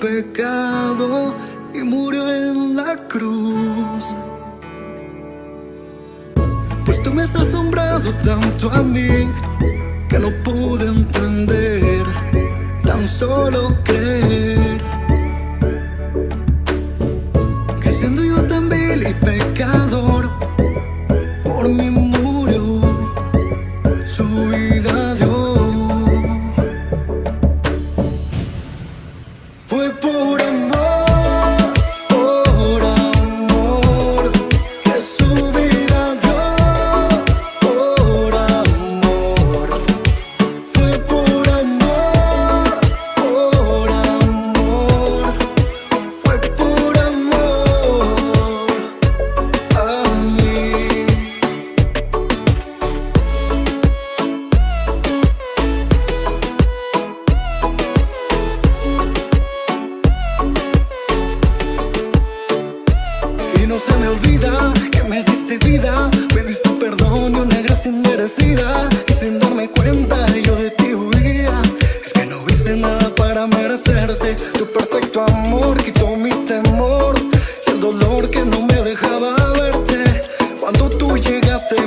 pecado y murió en la cruz. Pues tú me has asombrado tanto a mí que no pude entender, tan solo creer.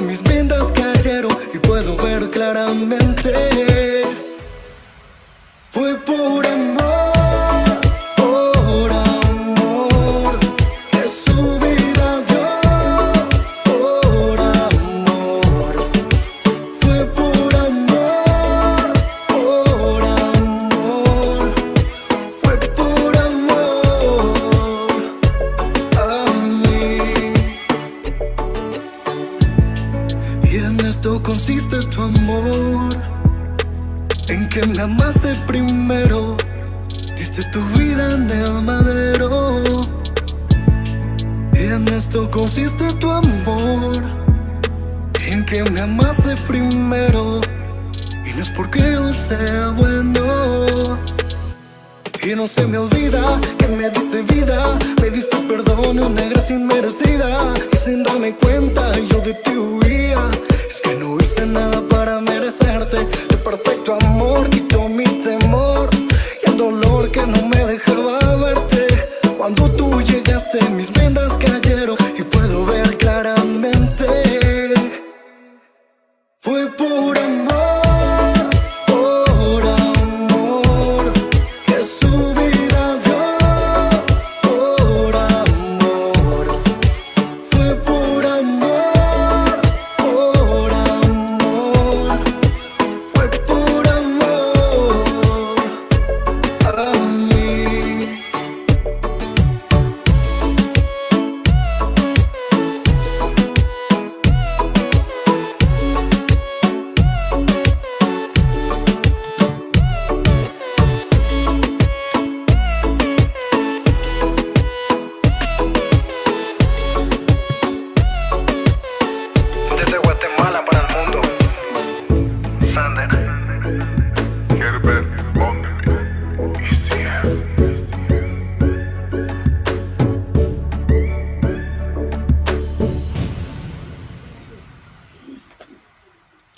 Llegaste mis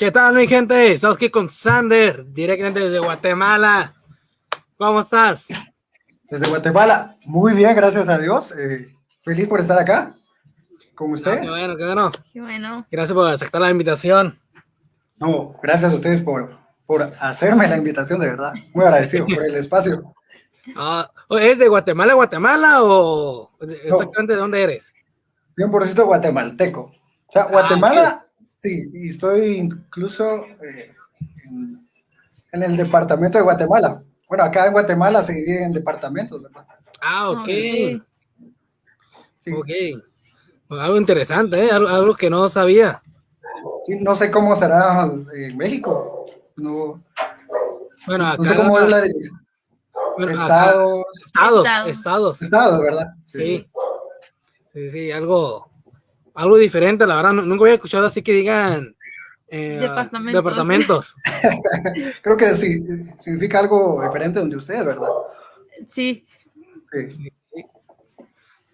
¿Qué tal, mi gente? Estamos aquí con Sander, directamente desde Guatemala. ¿Cómo estás? Desde Guatemala, muy bien, gracias a Dios. eh, feliz por estar acá con Ah, ustedes. qué bueno, qué bueno. Qué bueno. Gracias por aceptar la invitación. No, gracias a ustedes por, por hacerme la invitación, de verdad. Muy agradecido por el espacio. Ah, ¿Es de Guatemala, Guatemala o exactamente de dónde eres? 100% guatemalteco. O sea, Guatemala, sí, y estoy incluso eh, en, en el departamento de Guatemala. Bueno, acá en Guatemala se divide en departamentos, ¿verdad? Ah, ok. Ok. Sí, Ok. Algo interesante, ¿eh? algo, algo que no sabía. sí, no sé cómo será en México. No, Bueno, acá. no sé cómo es la división. bueno, acá- Estados, estados, Estados. estados. estados, ¿verdad? Sí. Sí, sí, algo, algo diferente, la verdad. nu- Nunca había escuchado así que digan eh, Departamentos. departamentos. Creo que sí, significa algo diferente donde ustedes, ¿verdad? Sí, Sí, Sí,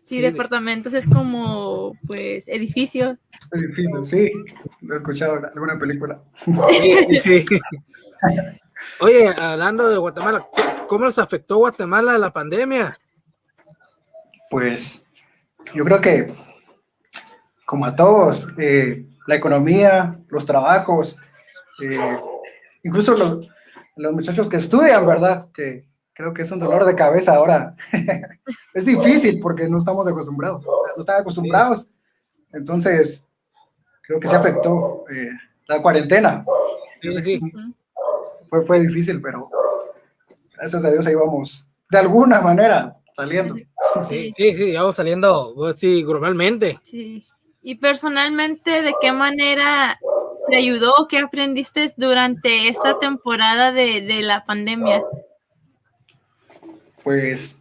Sí, de- departamentos es como, pues, edificios. es difícil, sí. Lo he escuchado en alguna película. Sí, sí, sí. Oye, hablando de Guatemala, ¿cómo nos afectó Guatemala la pandemia? Pues yo creo que, como a todos, eh, la economía, los trabajos, eh, incluso los, los muchachos que estudian, ¿verdad? Que creo que es un dolor de cabeza ahora. es difícil porque no estamos acostumbrados, no están acostumbrados. Entonces, creo que se afectó eh, la cuarentena. Sí, sí, sí. Fue, fue difícil, pero gracias a Dios ahí vamos, de alguna manera, saliendo. Sí, sí, sí, ya vamos saliendo, sí, globalmente. Sí. Y personalmente, ¿de qué manera te ayudó? ¿Qué aprendiste durante esta temporada de, de la pandemia? pues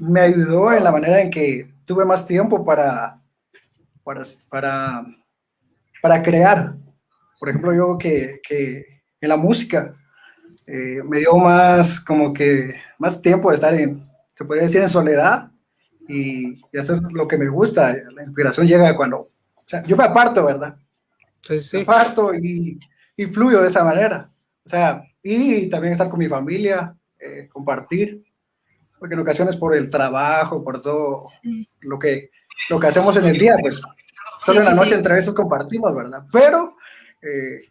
me ayudó en la manera en que tuve más tiempo para, para, para, para crear. Por ejemplo, yo que, que en la música eh, me dio más como que más tiempo de estar en, se podría decir, en soledad y, y hacer lo que me gusta. La inspiración llega cuando, o sea, yo me aparto, ¿verdad? Sí, sí, Me aparto y, y fluyo de esa manera. O sea, y también estar con mi familia, eh, compartir, porque en ocasiones por el trabajo, por todo Sí. lo que, lo que hacemos en el día, pues solo en la noche entre veces compartimos, ¿verdad? Pero eh,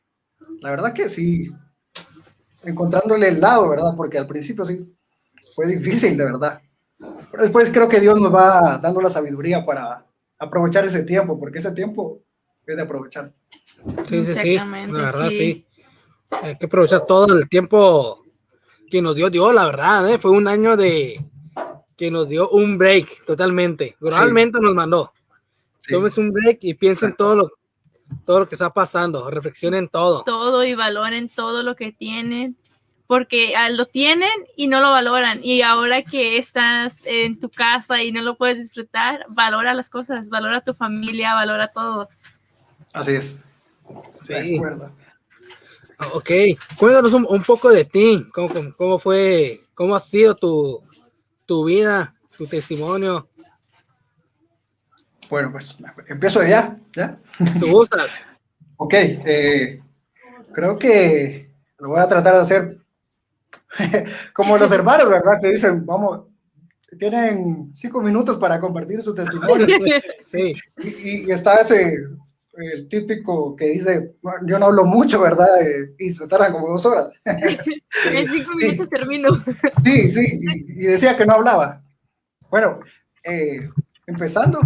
la verdad que sí, encontrándole el lado, ¿verdad? Porque al principio sí fue difícil, de verdad. Pero después creo que Dios nos va dando la sabiduría para aprovechar ese tiempo, porque ese tiempo es de aprovechar. Sí, sí, sí. Exactamente, La verdad, sí. sí. Hay que aprovechar todo el tiempo que nos dio Dios, la verdad, ¿eh? Fue un año de que nos dio un break totalmente. Realmente nos mandó. Sí. Tómese un break y piensen Exacto. todo lo, todo lo que está pasando. Reflexionen todo. Todo y valoren todo lo que tienen, porque ah, lo tienen y no lo valoran. Y ahora que estás en tu casa y no lo puedes disfrutar, valora las cosas, valora tu familia, valora todo. Así es. De Sí. acuerdo. Ok. Cuéntanos un, un poco de ti. ¿Cómo, cómo, cómo fue? ¿Cómo ha sido tu, tu vida? Tu testimonio. Bueno, pues empiezo ya, ¿ya? Si gustas. Ok, eh, creo que lo voy a tratar de hacer como los hermanos, ¿verdad? Que dicen, vamos, tienen cinco minutos para compartir su testimonio. Sí. Y, y- está ese, el típico que dice, "Bueno, yo no hablo mucho, ¿verdad? Eh, y se tardan como dos horas. En cinco minutos termino. Sí, sí, y, y decía que no hablaba. Bueno, eh, empezando,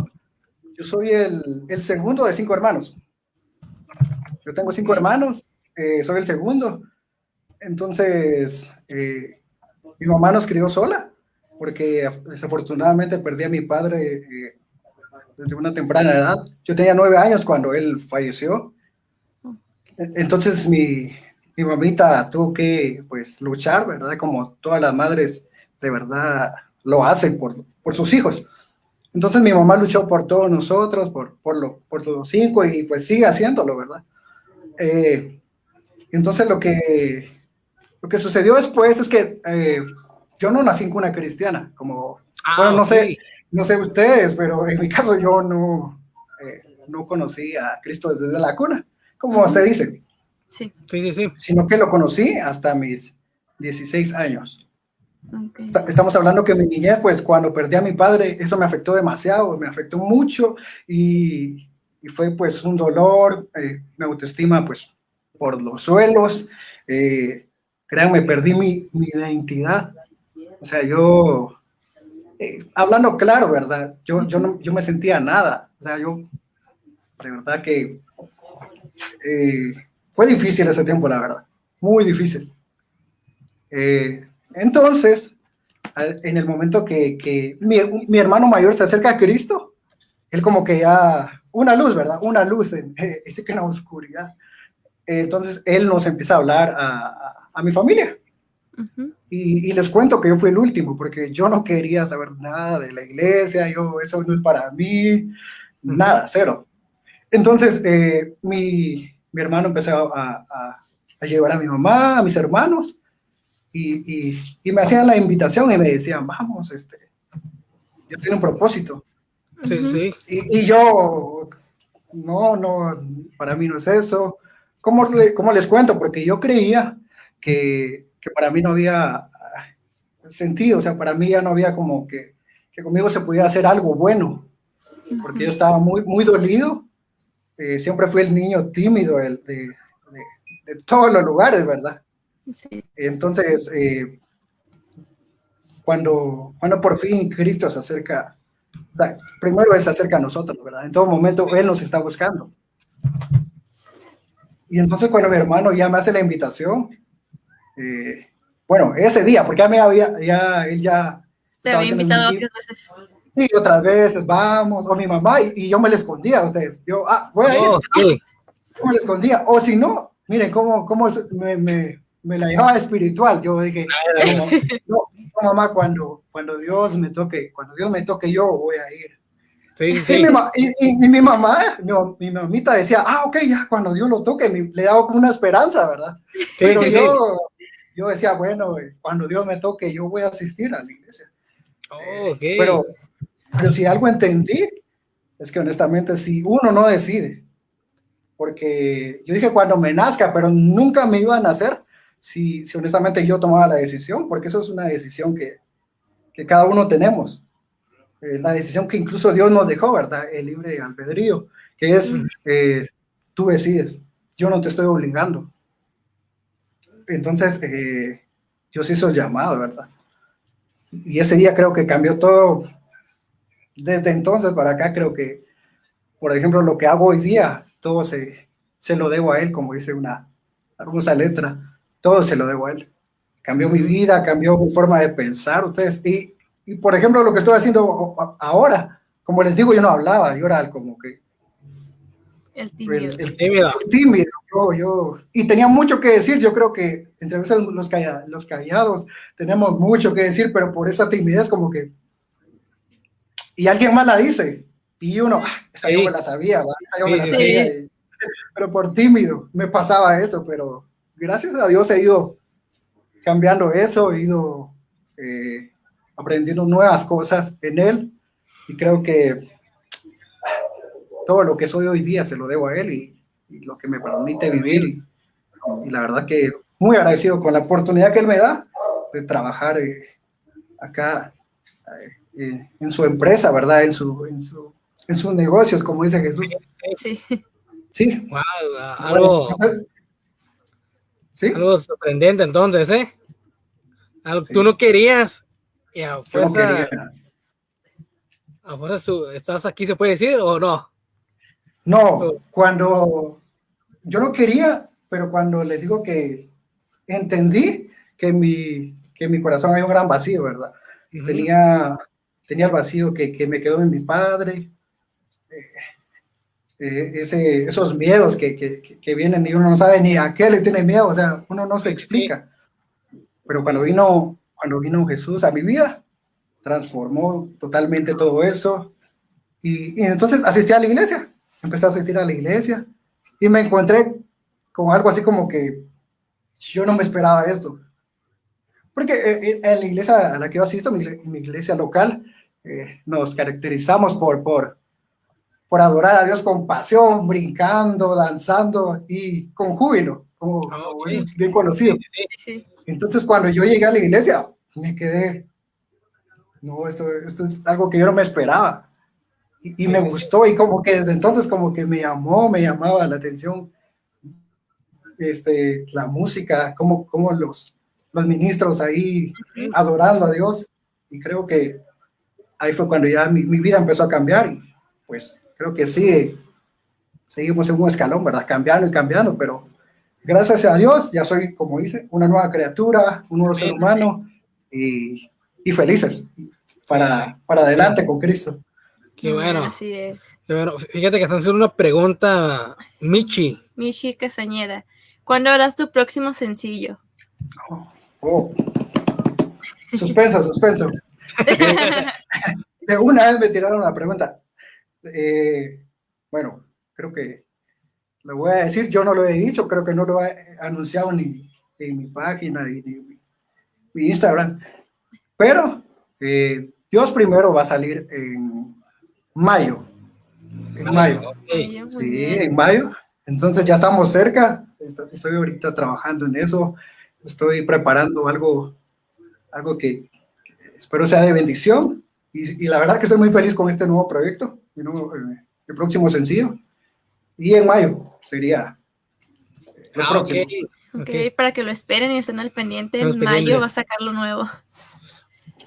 yo soy el, el segundo de cinco hermanos. Yo tengo cinco hermanos, eh, soy el segundo. Entonces, eh, mi mamá nos crió sola, porque desafortunadamente perdí a mi padre eh, desde una temprana edad. Yo tenía nueve años cuando él falleció. Entonces, mi, mi mamita tuvo que, pues, luchar, ¿verdad? Como todas las madres de verdad lo hacen por, por sus hijos. Entonces mi mamá luchó por todos nosotros, por, por, lo, por los cinco y pues sigue haciéndolo, ¿verdad? Eh, entonces lo que, lo que sucedió después es que eh, yo no nací en cuna cristiana, como, Ah, bueno, no sé, no sé ustedes, pero en mi caso yo no, eh, no conocí a Cristo desde la cuna, como se dice, Sí. Sí, sí, sí. sino que lo conocí hasta mis 16 años. ok. Esta- Estamos hablando que mi niñez, pues cuando perdí a mi padre, eso me afectó demasiado, me afectó mucho y, y fue pues un dolor, eh, mi autoestima pues por los suelos, eh, créanme, perdí mi, mi identidad. O sea, yo, eh, hablando claro, ¿verdad? Yo, yo, no, yo me sentía nada. O sea, yo, de verdad que eh, fue difícil ese tiempo, la verdad, muy difícil. Eh, entonces, en el momento que, que mi, mi hermano mayor se acerca a Cristo, él como que ya, una luz, ¿verdad? Una luz, en, que en la oscuridad. Entonces, él nos empieza a hablar a, a- a mi familia. Y, y les cuento que yo fui el último, porque yo no quería saber nada de la iglesia, yo, eso no es para mí, nada, cero. Entonces, eh, mi, mi hermano empezó a, a- a llevar a mi mamá, a mis hermanos, y, y- y me hacían la invitación y me decían, vamos, este, Dios tiene un propósito. Sí, sí. Y, y yo, no, no, para mí no es eso. ¿Cómo, le- cómo les cuento? Porque yo creía que, que para mí no había ah, sentido, o sea, para mí ya no había como que, que conmigo se pudiera hacer algo bueno, porque yo estaba muy, muy dolido. Eh, siempre fui el niño tímido el de, de- de todos los lugares, ¿verdad? Sí. Entonces, eh, cuando, cuando por fin Cristo se acerca, primero Él se acerca a nosotros, ¿verdad? En todo momento Él nos está buscando. Y entonces cuando mi hermano ya me hace la invitación, eh, bueno, ese día, porque ya me había, ya, él ya... Te había invitado varias veces. Sí, otras veces, vamos, o mi mamá, y, y yo me le escondía a ustedes. Yo, ah, voy a ir, Oh, ok. yo me le escondía. O si no, miren cómo, cómo me, me, me la llevaba espiritual. Yo dije, no, no, no, mamá, cuando, cuando Dios me toque, cuando Dios me toque, yo voy a ir. Sí, Y, sí. mi, ma- y- y- y mi mamá, mi, mi mamita decía, ah, ok, ya, cuando Dios lo toque, me- le daba como una esperanza, ¿verdad? Sí, Pero yo, yo decía, bueno, cuando Dios me toque, yo voy a asistir a la iglesia. Oh, ok. Pero, pero si algo entendí, es que honestamente, si uno no decide, porque yo dije cuando me nazca, pero nunca me iba a nacer si, si honestamente yo tomaba la decisión, porque eso es una decisión que, que cada uno tenemos. Eh, la decisión que incluso Dios nos dejó, ¿verdad? El libre albedrío, que es, eh, tú decides, yo no te estoy obligando. Entonces, eh, Dios hizo el llamado, ¿verdad? Y ese día creo que cambió todo. Desde entonces para acá creo que, por ejemplo, lo que hago hoy día, todo se, se lo debo a Él, como dice una hermosa letra, todo se lo debo a Él. Cambió mi vida, cambió mi forma de pensar, ustedes. Y, y por ejemplo, lo que estoy haciendo ahora, como les digo, yo no hablaba, yo era como que El tímido. el- Tímido. tímido, yo, yo, y tenía mucho que decir, yo creo que entre veces los, calla- los callados tenemos mucho que decir, pero por esa timidez como que, y alguien más la dice, y uno, ah, esa yo Sí. me la sabía, esa yo me la Sí, sabía, y- pero por tímido me pasaba eso, pero gracias a Dios he ido cambiando eso, he ido eh, aprendiendo nuevas cosas en él, y creo que todo lo que soy hoy día se lo debo a él y, y lo que me permite vivir. Y, y la verdad que muy agradecido con la oportunidad que él me da de trabajar eh, acá eh, en su empresa, ¿verdad? En, su, en, su, en sus negocios, como dice Jesús. Sí. Sí. Wow, algo, Bueno, sí. algo sorprendente entonces, ¿eh? Algo que Sí. tú no querías y a fuerza, a fuerza estás aquí, ¿se puede decir o no? No, cuando yo no quería, pero cuando les digo que entendí que mi, que en mi corazón había un gran vacío, ¿verdad? Ujú. tenía, tenía el vacío que, que me quedó en mi padre, eh, eh, ese, esos miedos que, que, que- vienen y uno no sabe ni a qué le tiene miedo, o sea, uno no se Sí, sí. explica. Pero cuando vino, cuando vino Jesús a mi vida, transformó totalmente todo eso. Y, y entonces asistí a la iglesia, empecé a asistir a la iglesia y me encontré con algo así como que yo no me esperaba esto. Porque eh, eh, en la iglesia a la que yo asisto, mi, mi iglesia local, eh, nos caracterizamos por, por, por adorar a Dios con pasión, brincando, danzando y con júbilo, como, es bien conocido. Sí, sí, sí. Sí. Entonces, cuando yo llegué a la iglesia, me quedé, no, esto, esto es algo que yo no me esperaba. Y, y Sí, me sí, sí. gustó y como que desde entonces como que me llamó, me llamaba la atención este, la música, como, como los, los ministros ahí Ujú. adorando a Dios. Y creo que ahí fue cuando ya mi, mi vida empezó a cambiar. Y pues creo que sí, seguimos en un escalón, ¿verdad? Cambiando y cambiando, pero gracias a Dios ya soy, como dice, una nueva criatura, un nuevo ser humano y, y felices para, para adelante con Cristo. Qué bueno, Así es. qué bueno. Fíjate que están haciendo una pregunta, Michi. Michi Castañeda. ¿Cuándo harás tu próximo sencillo? Oh. Suspensa, suspenso. Eh, de una vez me tiraron la pregunta. Eh, bueno, creo que lo voy a decir, yo no lo he dicho, creo que no lo he anunciado ni en mi página ni, ni mi, mi Instagram, pero eh, Dios primero va a salir en mayo. En mayo. Sí, en mayo. Entonces ya estamos cerca. Estoy ahorita trabajando en eso. Estoy preparando algo, algo que, que espero sea de bendición. Y, y la verdad que estoy muy feliz con este nuevo proyecto, mi nuevo, eh, el próximo sencillo. Y en mayo sería lo Ah, próximo. ok. Ok, ok. para que lo esperen y estén al pendiente. Estamos En mayo pendientes. va a sacar lo nuevo.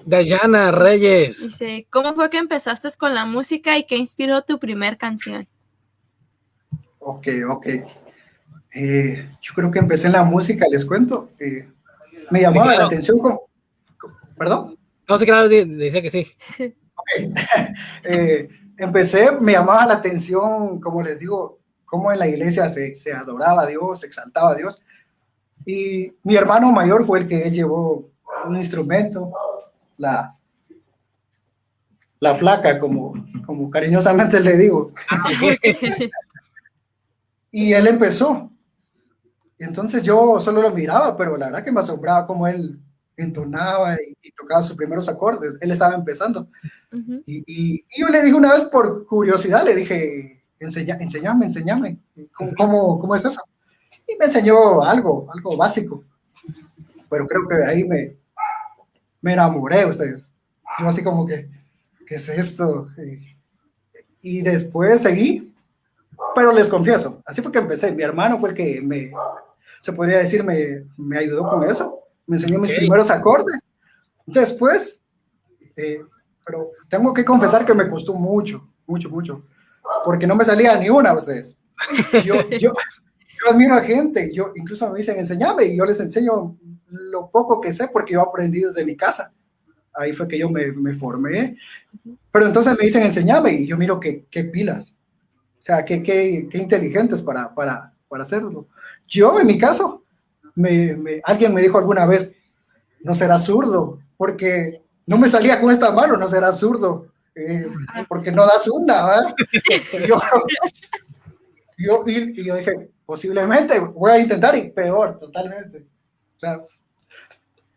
Dayana Reyes. Dice, ¿cómo fue que empezaste con la música y qué inspiró tu primer canción? Ok, ok. Eh, yo creo que empecé en la música, les cuento. eh, me llamaba claro. la atención. ¿Perdón? No sé, claro, decía que sí. Eh, empecé, me llamaba la atención, como les digo, cómo en la iglesia se, se adoraba a Dios, se exaltaba a Dios. Y mi hermano mayor fue el que él llevó un instrumento, la, la flaca, como, como cariñosamente le digo. Y él empezó. Entonces yo solo lo miraba, pero la verdad que me asombraba cómo él entonaba y, y tocaba sus primeros acordes. Él estaba empezando. Ujú. Y, y- y yo le dije una vez por curiosidad, le dije, Enseña, enseñame, enseñame, ¿Cómo, cómo, cómo es eso? Y me enseñó algo, algo básico. Pero creo que ahí me, me enamoré, ustedes. Yo así como que, ¿qué es esto? Y, después seguí, pero les confieso, así fue que empecé. Mi hermano fue el que me, se podría decir, me, me ayudó con eso. Me enseñó mis Ok. primeros acordes. Después, eh, pero tengo que confesar que me costó mucho, mucho, mucho, porque no me salía ni una, ustedes. Yo, yo, yo admiro a gente, yo incluso me dicen, enseñame, y yo les enseño lo poco que sé, porque yo aprendí desde mi casa. Ahí fue que yo me, me formé. Pero entonces me dicen, enseñame, y yo miro que, qué pilas. O sea, qué, qué, qué inteligentes para, para, para hacerlo. Yo, en mi caso, me- alguien me dijo alguna vez, no será zurdo, porque no me salía con esta mano, no será zurdo, eh, porque no das una, ¿verdad? Y yo, yo- y, y yo dije, posiblemente voy a intentar y peor, totalmente. O sea,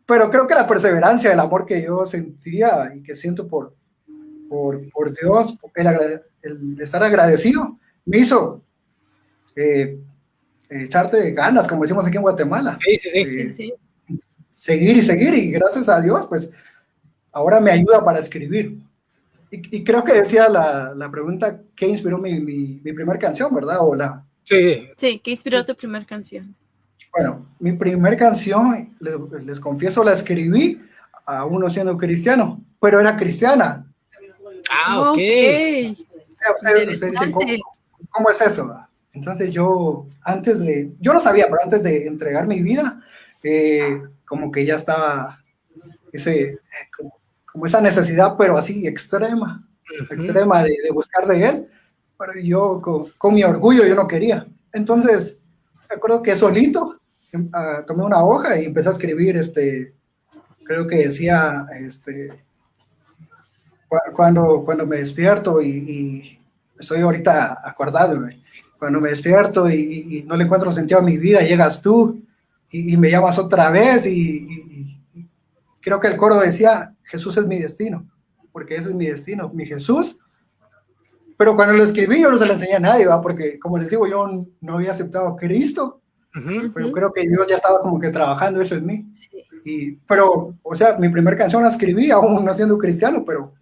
pero creo que la perseverancia, el amor que yo sentía y que siento por, por, por Dios, el, agrade- el estar agradecido, me hizo eh, echarte ganas, como decimos aquí en Guatemala Sí, sí, sí. Eh, Sí, sí. seguir y seguir y gracias a Dios, pues ahora me ayuda para escribir. Y, y creo que decía la, la pregunta, ¿qué inspiró mi, mi, mi primera canción, verdad? O la, Sí, Sí, ¿qué inspiró tu primera canción? bueno, mi primera canción, les, les confieso, la escribí aún no siendo cristiano, pero era cristiana. Ah, ok. Ustedes, ustedes dicen, ¿cómo, cómo es eso? Entonces yo, antes de, yo no sabía, pero antes de entregar mi vida, eh, como que ya estaba ese, como, como esa necesidad, pero así extrema, extrema de, de buscar de él, pero yo con, con mi orgullo yo no quería. Entonces, me acuerdo que solito ah, tomé una hoja y empecé a escribir, este, creo que decía, este, cu- cuando, cuando me despierto y, y estoy ahorita acordándome, cuando me despierto y, no le encuentro sentido a mi vida, llegas tú y, y me llamas otra vez y creo que el coro decía, Jesús es mi destino, porque ese es mi destino, mi Jesús. Pero cuando lo escribí yo no se lo enseñé a nadie, ¿va? porque como les digo, yo no había aceptado a Cristo, Ujú. pero Ujú. creo que Dios ya estaba como que trabajando eso en mí. Sí. Y, pero, o sea, mi primera canción la escribí aún no siendo cristiano, pero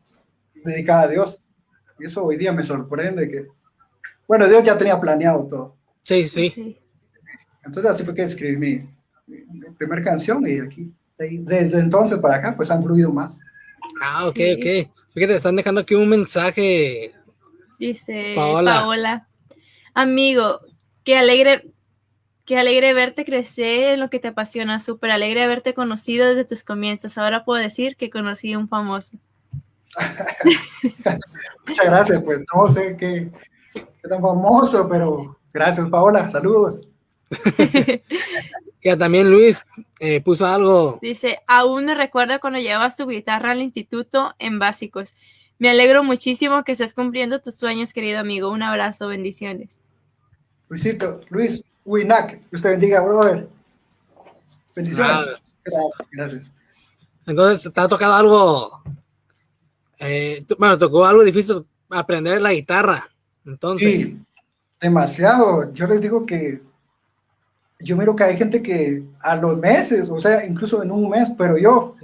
dedicada a Dios. Y eso hoy día me sorprende que, bueno, Dios ya tenía planeado todo. Sí, sí. Sí. Entonces así fue que escribí mi, mi- primera canción y aquí, desde entonces para acá, pues han fluido más. Ah, ok, Sí. ok. Fíjate, están dejando aquí un mensaje. Dice Paola. Paola. Amigo, qué alegre, qué alegre verte crecer en lo que te apasiona, súper alegre haberte conocido desde tus comienzos. Ahora puedo decir que conocí a un famoso. Muchas gracias, pues no sé qué, qué tan famoso, pero gracias Paola, saludos. Ya también Luis eh, puso algo. Dice, aún me recuerdo cuando llevabas tu guitarra al instituto en básicos. Me alegro muchísimo que estés cumpliendo tus sueños, querido amigo. Un abrazo, bendiciones. Luisito, Luis Winac, que usted bendiga, brother. Bendiciones. Ah. Gracias, gracias. Entonces, ¿te ha tocado algo Eh, tú- bueno, tocó algo difícil aprender la guitarra. Entonces, Sí, demasiado. Yo les digo que yo miro que hay gente que a los meses, o sea, incluso en un mes, pero yo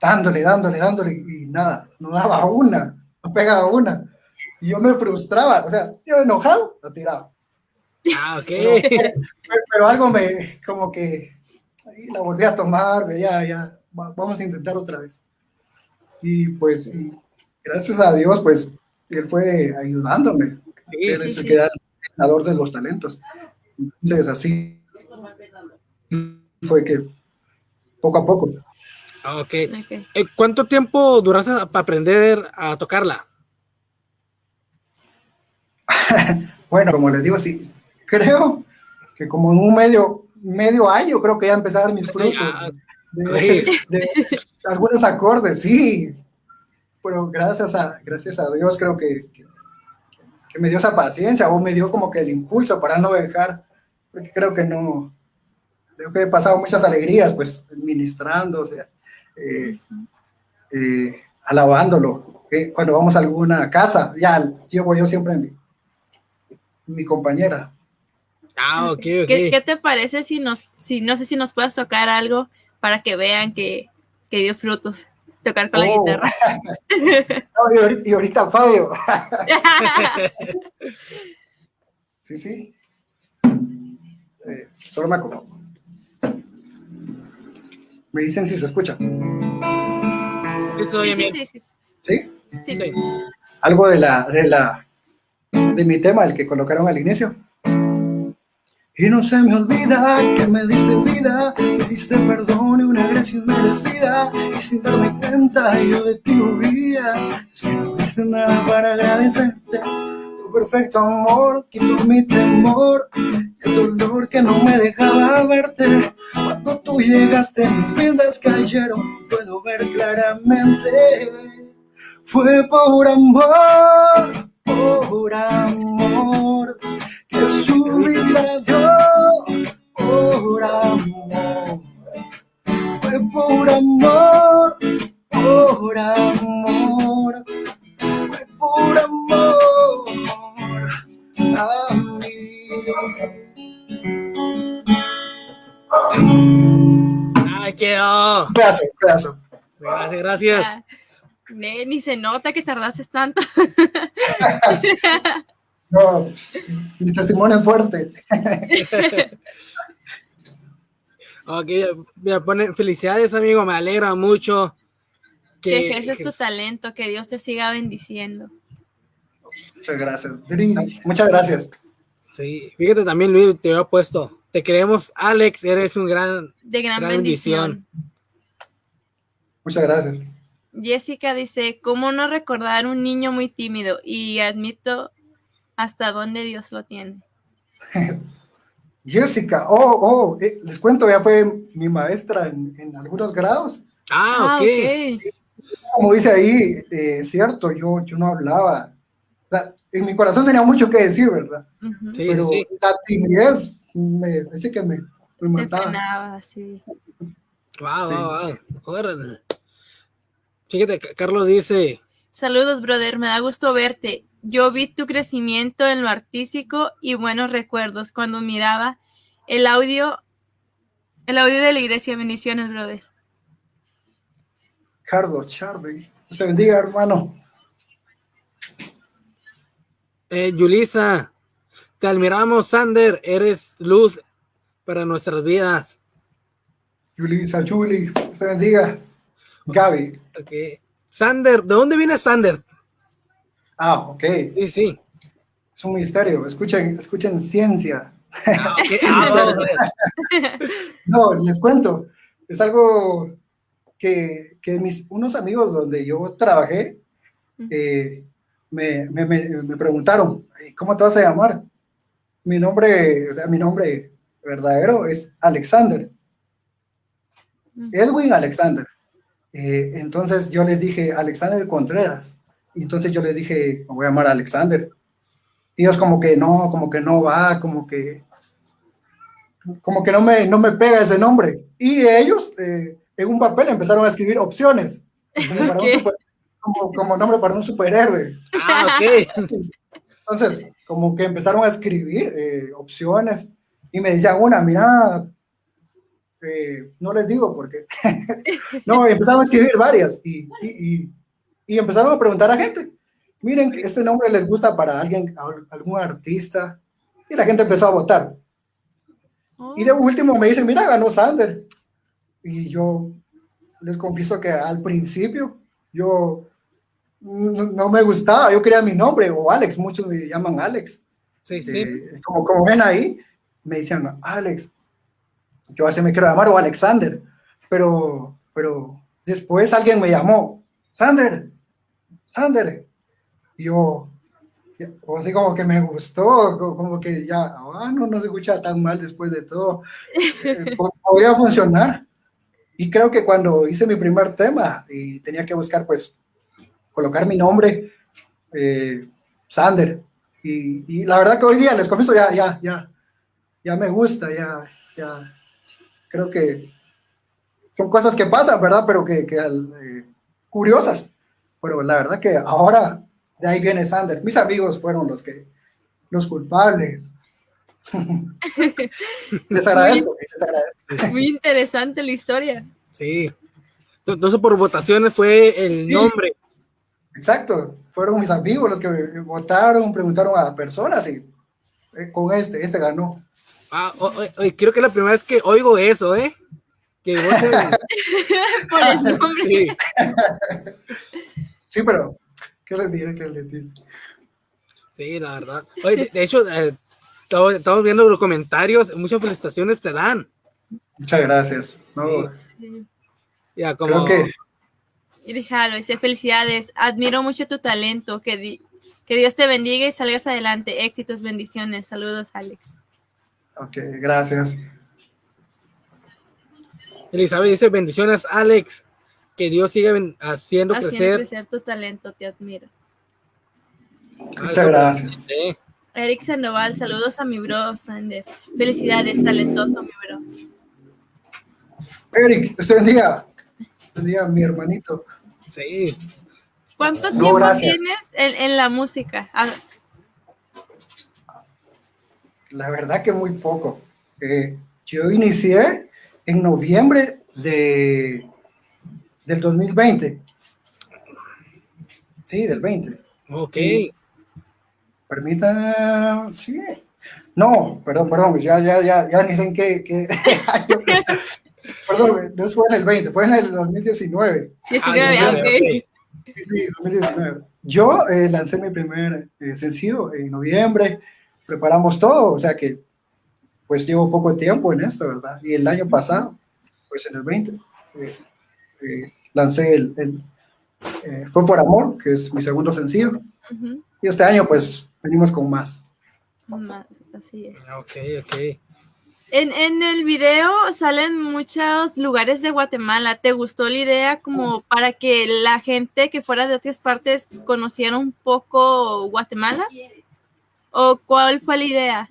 dándole, dándole, dándole y nada, no daba una, no pegaba una. Y yo me frustraba, o sea, yo enojado, lo tiraba. ah, ok. Pero, pero algo me, como que ahí la volví a tomar, ya, ya, va- vamos a intentar otra vez. Y pues, y gracias a Dios, pues, él fue ayudándome. Sí, él sí, es el sí. el ganador de los talentos. Entonces, así fue que poco a poco. Ah, ok. Ok. Eh, ¿Cuánto tiempo duraste para aprender a tocarla? Bueno, como les digo, sí, creo que como en un medio, medio año creo que ya empezaron mis frutos Ah, de, de algunos acordes, sí. Pero gracias a, gracias a Dios creo que, que, que me dio esa paciencia o me dio como que el impulso para no dejar, porque creo que no, creo que he pasado muchas alegrías, pues, ministrando, o sea, eh, eh, alabándolo. eh, cuando vamos a alguna casa, ya llevo yo siempre mi, mi compañera. Ah, ok, ok. ¿Qué, qué te parece si nos, si no sé si nos puedes tocar algo para que vean que, que dio frutos? Tocar con la Oh. guitarra. No, y, ahorita, y ahorita Fabio. Sí, sí. Eh, solo me acomodo. Me dicen si se escucha. Sí, bien, sí, sí, sí, ¿Sí? sí. Sí. Algo de la, de la, de mi tema, el que colocaron al inicio. Y no se me olvida que me diste vida, me diste perdón y una gracia inmerecida. Y sin darme cuenta yo de ti huía. Es que no diste nada para agradecerte. Perfecto amor quitó mi temor y el dolor que no me dejaba verte. Cuando tú llegaste, mis vidas cayeron. Puedo ver claramente. Fue por amor, por amor, que su vida dio, por amor. Fue por amor, por amor, fue por amor a mí. Ay, quedó. Un pedazo, un pedazo. Gracias, gracias. Ah, ve, ni se nota que tardaste tanto. No, pues, mi testimonio es fuerte. Ok, me pone felicidades, amigo. Me alegra mucho Que que, ejerces que- tu talento, que Dios te siga bendiciendo. Muchas gracias. Muchas gracias. Sí, fíjate también, Luis, te había puesto. Te queremos, Alex. Eres un gran. De gran, Gran bendición. Muchas gracias. Jessica dice, ¿cómo no recordar un niño muy tímido? Y admito hasta dónde Dios lo tiene. Jessica, oh, oh, eh, les cuento, ya fue mi maestra en, en algunos grados. Ah, ok. Como dice ahí, eh, es cierto, yo, yo no hablaba. Sea, en mi corazón tenía mucho que decir, ¿verdad? Ujú. Sí, Pero sí. la timidez me parece que me, me mataba. frenaba, sí. Wow, Sí. wow, wow. Órale. Fíjate, Ca- Carlos dice. Saludos, brother. Me da gusto verte. Yo vi tu crecimiento en lo artístico y buenos recuerdos cuando miraba el audio, el audio de la iglesia. Bendiciones, brother. Carlos Chardy, se bendiga, hermano. Eh, Yulisa, te admiramos, Sander. Eres luz para nuestras vidas. Yulisa, Juli, se bendiga. Gaby, Ok. Sander, ¿de dónde viene Sander? ah, ok, Sí, sí. es un misterio. Escuchen, escuchen ciencia. Ah, ok. Ah. No, les cuento. Es algo que, que mis unos amigos donde yo trabajé eh, me, me- preguntaron, ¿cómo te vas a llamar? Mi nombre, o sea, mi nombre verdadero es Alexander. Edwin Alexander. Eh, entonces yo les dije Alexander Contreras. Y entonces yo les dije, me voy a llamar Alexander. Y ellos como que no, como que no va, como que como que no me, no me pega ese nombre. Y ellos eh, en un papel empezaron a escribir opciones. Como para, un Ok. super- como, como nombre para un superhéroe. Ah, ok. Entonces, como que empezaron a escribir eh, opciones y me decían una, mira, eh, no les digo porque, no, empezaron a escribir varias y, y, y, y empezaron a preguntar a gente, miren, este nombre les gusta para alguien, algún artista, y la gente empezó a votar. Y de último me dicen, mira, ganó Sander. Y yo les confieso que al principio yo no, me gustaba, yo quería mi nombre, o Alex, muchos me llaman Alex. Sí, sí. Eh, como, como ven ahí, me decían, Alex, yo así me quiero llamar, o Alexander, pero, pero después alguien me llamó, Sander, Sander, y yo, o así como que me gustó, como que ya, ah, no, no se escucha tan mal después de todo, eh, podría funcionar. Y creo que cuando hice mi primer tema y tenía que buscar, pues, colocar mi nombre, eh, Sander, y, y, la verdad que hoy día, les confieso, ya, ya, ya, ya me gusta, ya, ya, creo que son cosas que pasan, ¿verdad? Pero que, que eh, curiosas, pero la verdad que ahora de ahí viene Sander. Mis amigos fueron los que, los culpables. les, agradezco, muy, interesante la historia. Sí. Entonces por votaciones fue el nombre. Exacto. Fueron mis amigos los que votaron, preguntaron a personas y eh, con este, este ganó. Ah, creo que es la primera vez que oigo eso, ¿eh? Que voten. por el nombre. Sí. sí, pero ¿Qué les diré? ¿Qué les diré? Sí, la verdad. Oye, de, hecho, eh, estamos viendo los comentarios, muchas felicitaciones te dan. Muchas gracias. No, Sí. Ya, como... Creo que Y déjalo, dice felicidades, admiro mucho tu talento, que, di- que Dios te bendiga y salgas adelante, éxitos, bendiciones, saludos Alex. Ok, gracias. Elizabeth dice, bendiciones, Alex. Que Dios siga haciendo, Haciendo crecer. crecer tu talento, te admiro. Ah, Muchas gracias. Eric Sandoval, saludos a mi bro Sander. Felicidades, talentoso mi bro. Eric, usted bendiga. Bendiga a mi hermanito. Sí. ¿Cuánto No, tiempo gracias. tienes en, en la música? Ah, La verdad que muy poco. Eh, yo inicié en noviembre de, del 2020. Sí, del 20. Ok. Permítame, sí. No, perdón, perdón, ya, ya, ya, ya ni sé en qué, qué año. Perdón, no fue en el 20, fue en el 2019. 19, Ah, ok. ok. Sí, sí, 2019. Yo eh, lancé mi primer eh, sencillo en noviembre, preparamos todo, o sea que pues llevo poco tiempo en esto, ¿verdad? Y el año pasado, pues en el 20, eh, eh, lancé el, el, eh, Fue por Amor, que es mi segundo sencillo, Ujú, y este año pues venimos con más. más, Así es. Ok, ok. En, en el video salen muchos lugares de Guatemala. ¿Te gustó la idea como para que la gente que fuera de otras partes conociera un poco Guatemala? ¿O cuál fue la idea?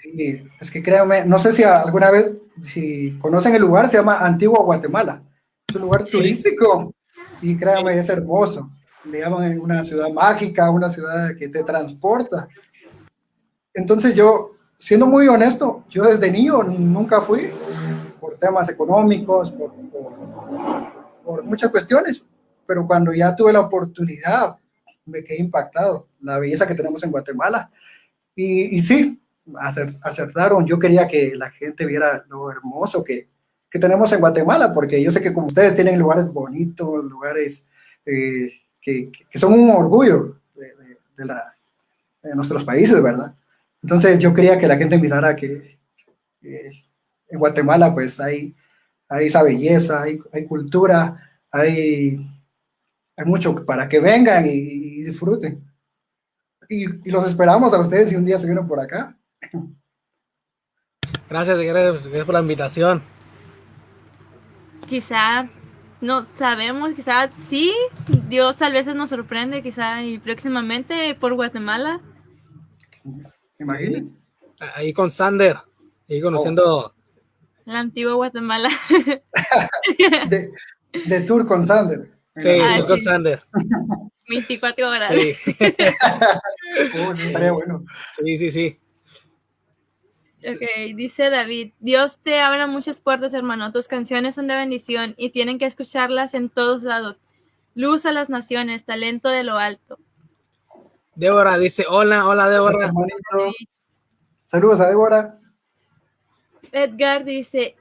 Sí, es que créanme, no sé si alguna vez, si conocen el lugar, se llama Antigua Guatemala. Es un lugar Sí. turístico y créanme, es hermoso. Le llaman una ciudad mágica, una ciudad que te transporta. Entonces yo, siendo muy honesto, yo desde niño nunca fui por temas económicos, por, muchas cuestiones, pero cuando ya tuve la oportunidad, me quedé impactado, la belleza que tenemos en Guatemala. Y, y sí, acer- acertaron. Yo quería que la gente viera lo hermoso que, que tenemos en Guatemala, porque yo sé que como ustedes tienen lugares bonitos, lugares eh, que, que- son un orgullo de, de nuestros países, ¿verdad? Entonces yo quería que la gente mirara que eh, en Guatemala pues hay, hay esa belleza, hay, hay cultura, hay, hay mucho para que vengan y, y disfruten. Y, y los esperamos a ustedes si un día se vienen por acá. Gracias, gracias, gracias por la invitación. Quizá no sabemos, quizá sí, Dios a veces nos sorprende, quizá y próximamente por Guatemala. Imaginen. Ahí con Sander. Ahí conociendo. La antigua Guatemala. De, de tour con Sander. Sí, Ah, con. Sander. 24 horas. Sí, Oh, estaría bueno. sí, sí, sí. Ok, dice David, Dios te abre muchas puertas, hermano. Tus canciones son de bendición y tienen que escucharlas en todos lados. Luz a las naciones, talento de lo alto. Débora dice, hola, hola Débora. Saludos a Débora. Edgar dice,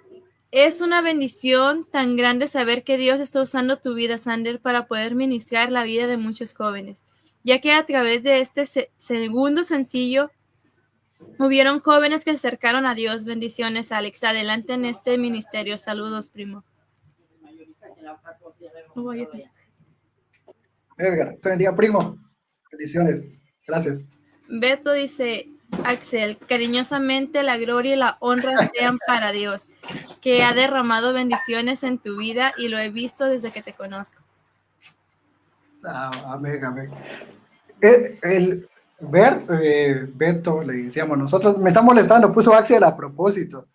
es una bendición tan grande saber que Dios está usando tu vida, Sander, para poder ministrar la vida de muchos jóvenes, ya que a través de este se- segundo sencillo hubieron jóvenes que se acercaron a Dios. Bendiciones, Alex. Adelante en este ministerio. Saludos, primo. Edgar, te bendiga, primo. Bendiciones. Gracias. Beto dice, Axel, cariñosamente la gloria y la honra sean para Dios, que ha derramado bendiciones en tu vida y lo he visto desde que te conozco. Ah, amén, amén. Eh, El, Bert, eh, Beto, le decíamos nosotros, me está molestando, puso Axel a propósito.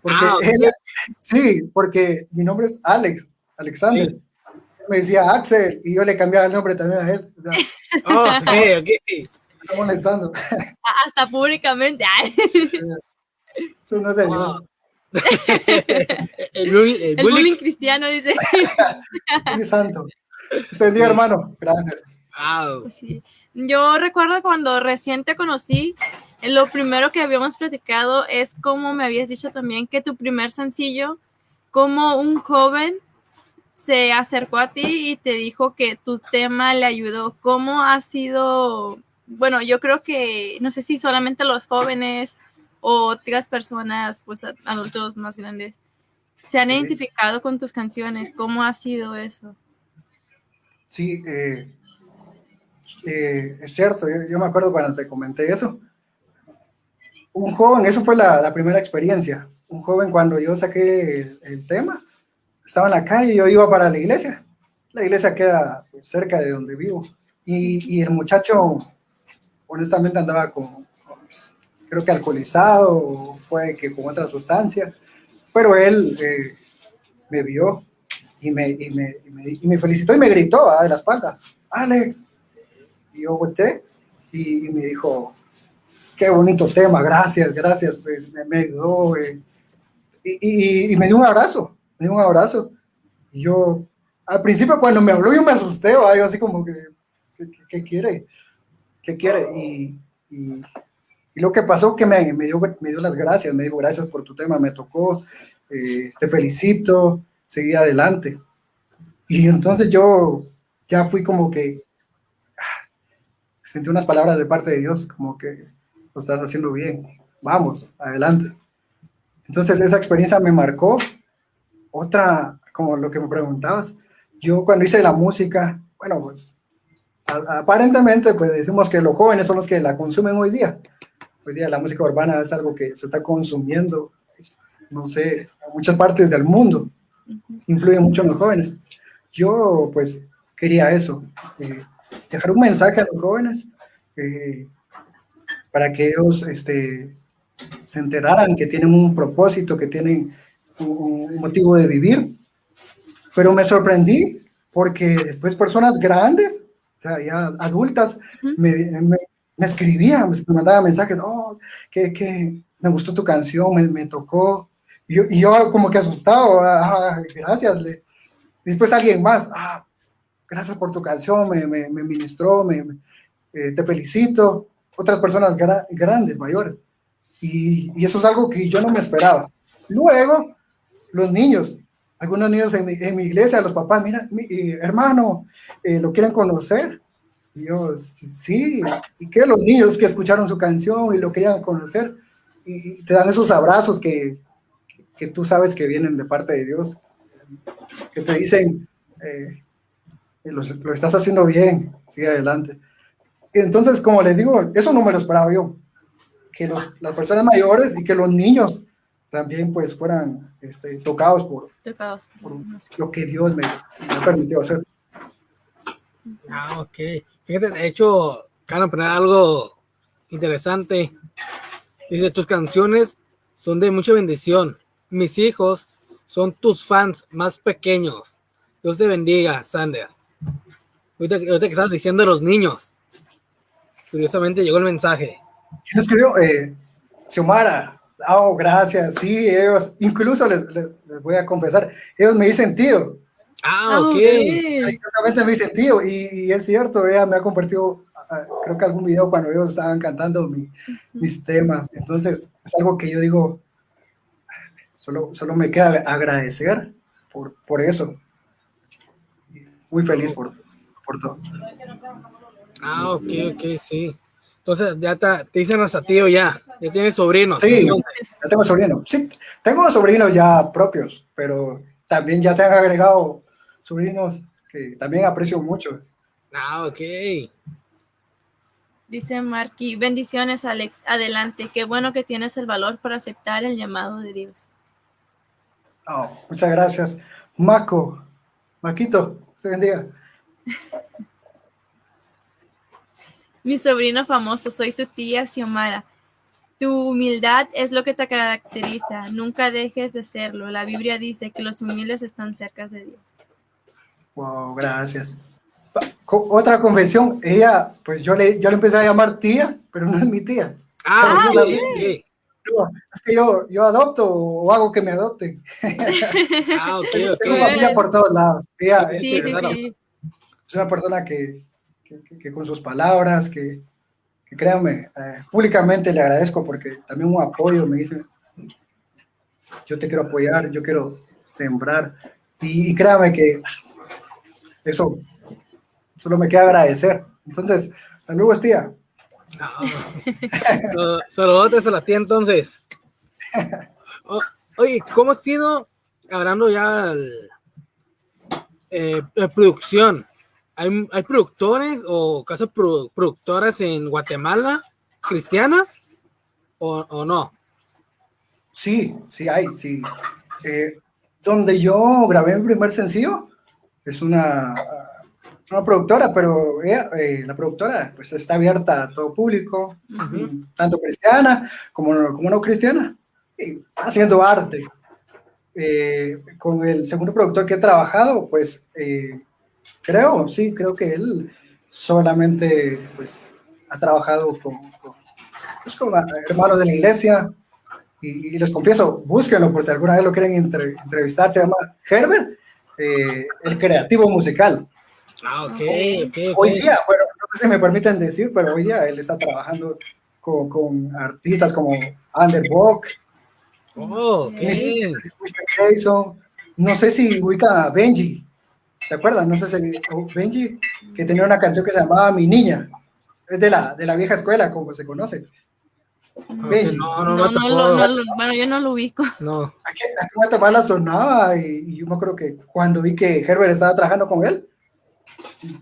Porque Ah, él, sí, porque mi nombre es Alex, Alexander. Sí. Me decía Axel y yo le cambiaba el nombre también a él. O sea, Oh, ok, ok. está molestando. Ah, Hasta públicamente. ay. Eso no es de Dios. El, bullying- el El bullying- bullying cristiano dice. Muy santo. Usted día, hermano. Gracias. Wow. Sí. Yo recuerdo cuando recién te conocí, eh, lo primero que habíamos platicado es como me habías dicho también que tu primer sencillo, como un joven se acercó a ti y te dijo que tu tema le ayudó. ¿Cómo ha sido? Bueno, yo creo que no sé si solamente los jóvenes o otras personas, pues adultos más grandes, se han identificado con tus canciones. ¿Cómo ha sido eso? Sí, eh, eh, es cierto, yo, yo me acuerdo cuando te comenté eso. Un joven, eso fue la, la primera experiencia. Un joven cuando yo saqué el, el tema, estaba en la calle, yo iba para la iglesia. La iglesia queda pues, cerca de donde vivo. Y, y el muchacho, honestamente, andaba con, pues, creo que alcoholizado, o puede que con otra sustancia. Pero él eh, me vio y me, y me, y me, y me felicitó y me gritó ah, de la espalda, Alex. Y yo volteé y, me dijo, qué bonito tema, gracias, gracias, pues, me, ayudó. eh". Y me dio un abrazo, me dio un abrazo. Y yo, al principio cuando me habló yo me asusté, ¿va? yo así como que, ¿qué, qué- quiere? ¿Qué quiere? Y, y- y lo que pasó que me, me, dio, me dio las gracias, me dijo gracias por tu tema, me tocó, eh, te felicito, seguí adelante. Y entonces yo ya fui como que ah, sentí unas palabras de parte de Dios, como que lo estás haciendo bien, vamos, adelante. Entonces esa experiencia me marcó. Otra, como lo que me preguntabas, yo cuando hice la música, bueno, pues a- aparentemente pues decimos que los jóvenes son los que la consumen hoy día. Hoy día la música urbana es algo que se está consumiendo, no sé, en muchas partes del mundo influye mucho en los jóvenes. Yo, pues, quería eso, eh, dejar un mensaje a los jóvenes eh, para que ellos este, se enteraran que tienen un propósito, que tienen un, motivo de vivir. Pero me sorprendí porque después personas grandes, o sea, ya adultas, me, me, me escribían, me mandaban mensajes, oh, que, que me gustó tu canción, me, me tocó, y yo, y yo como que asustado, ah, gracias. Le, después alguien más, ah, gracias por tu canción, me, me, me ministró, me, me- eh, te felicito. Otras personas gra- grandes, mayores. Y, y eso es algo que yo no me esperaba. Luego, los niños, algunos niños en mi, iglesia, los papás, mira, mi, eh, hermano, eh, lo quieren conocer. Y yo, sí, y que los niños que escucharon su canción y lo querían conocer, y, te dan esos abrazos que, que tú sabes que vienen de parte de Dios, que te dicen, eh, lo, lo estás haciendo bien, sigue adelante. Entonces, como les digo, eso no me lo esperaba yo, que los- las personas mayores y que los niños también pues fueran este, tocados por, Tocados. por lo que Dios me, me permitió hacer. Ah, ok. Fíjate, de hecho, Carlos, poner algo interesante. Dice, tus canciones son de mucha bendición. Mis hijos son tus fans más pequeños. Dios te bendiga, Sander. Ahorita, ahorita que estabas diciendo de los niños. Curiosamente llegó el mensaje. ¿Quién escribió? Eh, Xiomara. Oh, gracias. Sí, ellos, incluso les, les- les voy a confesar, ellos me dicen tío. Ah, ok. Exactamente me dicen tío. Y, y es cierto, ella me ha compartido, ah, creo que algún video cuando ellos estaban cantando mi- mis temas. Entonces, es algo que yo digo, solo, solo me queda agradecer por, por eso. Muy feliz por, por todo. Ah, ok, ok, sí. Entonces ya te, te dicen hasta tío ya. Ya tienes sobrinos. Sí. Ya tengo sobrinos. Sí, tengo sobrinos ya propios, pero también ya se han agregado sobrinos que también aprecio mucho. Ah, ok. Dice Marky, bendiciones Alex, adelante, qué bueno que tienes el valor para aceptar el llamado de Dios. Oh, muchas gracias. Maco, Maquito, se bendiga. Mi sobrino famoso, soy tu tía Xiomara. Tu humildad es lo que te caracteriza, nunca dejes de serlo. La Biblia dice que los humildes están cerca de Dios. Wow, gracias. Otra confesión, ella, pues yo le, yo le empecé a llamar tía, pero no es mi tía. Ah. No, es que yo, yo adopto o hago que me adopten. Ah, ok, Tengo ok. familia por todos lados. Es, Sí, sí, sí. es una persona que, que- que- que con sus palabras, que, que créanme, eh, públicamente le agradezco porque también un apoyo me dice, yo te quiero apoyar, yo quiero sembrar. Y, y créame que eso solo me queda agradecer. Entonces, saludos, tía. So- Saludotes a la tía entonces. O- oye, ¿cómo ha sido, hablando ya eh, eh, producción? ¿Hay, hay productores o casas produ- productoras en Guatemala cristianas o, o no? Sí, sí hay, sí. Eh, donde yo grabé mi primer sencillo es una, una productora, pero ella, eh, la productora pues está abierta a todo público, Ujú. tanto cristiana como como no cristiana, y haciendo arte. Eh, con el segundo productor que he trabajado, pues eh, creo, sí, creo que él solamente pues ha trabajado con, con, pues, con hermanos de la iglesia, y, y les confieso, búsquenlo por si alguna vez lo quieren entre- entrevistar, se llama Herbert, eh, el creativo musical. Ah, ok, ok, ok. Hoy día, bueno, no sé si me permiten decir, pero hoy día él está trabajando con, con artistas como Underbook, Oh, ok. Mr. Jason, no sé si ubica a Benji, ¿se acuerdan? No sé si Benji, que tenía una canción que se llamaba Mi Niña, es de la, de la vieja escuela, como se conoce. Benji. No, no, No, no, lo- no lo- bueno, yo no lo ubico. No. Aquí, aquí en Guatemala sonaba y, y yo me acuerdo que cuando vi que Herbert estaba trabajando con él,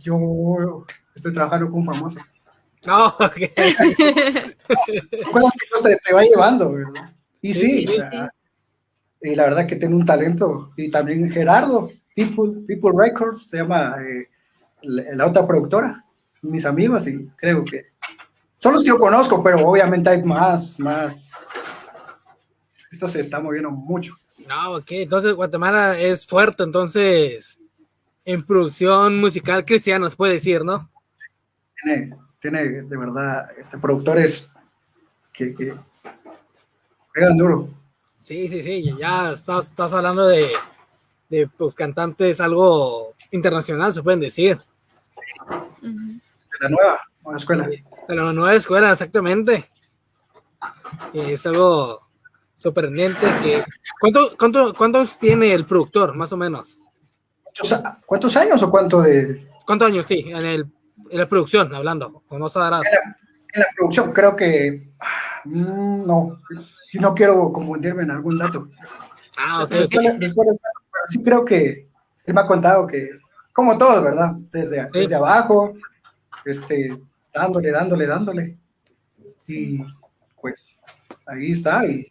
yo estoy trabajando con un famoso. No, ok. Cosas que te, te va llevando, ¿verdad? Y sí, Sí, sí, y la verdad que tiene un talento. Y también Gerardo, People, People Records, se llama eh, la, la otra productora, mis amigos, y creo que son los que yo conozco, pero obviamente hay más, más. Esto se está moviendo mucho. No, ok. Entonces Guatemala es fuerte, entonces, en producción musical cristiana, se puede decir, ¿no? Tiene, tiene de verdad este, productores que, que pegan duro. Sí, sí, sí. Ya estás, estás hablando de, de pues, cantantes algo internacional, se pueden decir. De la nueva, nueva escuela. De la nueva escuela, exactamente. Y es algo sorprendente que... ¿Cuánto, cuánto, ¿Cuántos tiene el productor, más o menos? ¿Cuántos, cuántos años o cuánto de, ¿Cuántos años, sí, en, el, en la producción, hablando? O no sabrás. En la producción creo que mm, no, no quiero confundirme en algún dato. Ah, ok, ok. Después, después, pero sí creo que él me ha contado que, como todos, ¿verdad? Desde, Sí. desde abajo, este, dándole, dándole, dándole. Y pues ahí está y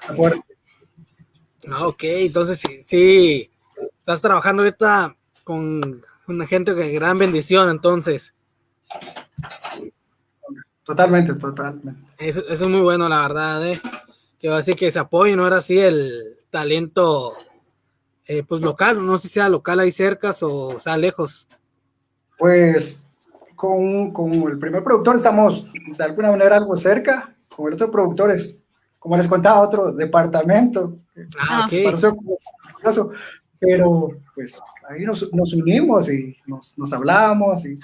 está fuerte. Ah, ok, entonces sí, sí, estás trabajando ahorita con una gente de gran bendición, entonces. Totalmente, totalmente. Eso, eso es muy bueno, la verdad, ¿eh? Que va a decir que se apoyen ahora sí el talento, eh, pues local, no sé si sea local ahí cerca o sea lejos. Pues con, con el primer productor estamos de alguna manera algo cerca, con el otro productor es, como les contaba, otro departamento. Ah, ok. Pareció como curioso, pero pues ahí nos, nos unimos y nos, nos hablamos y,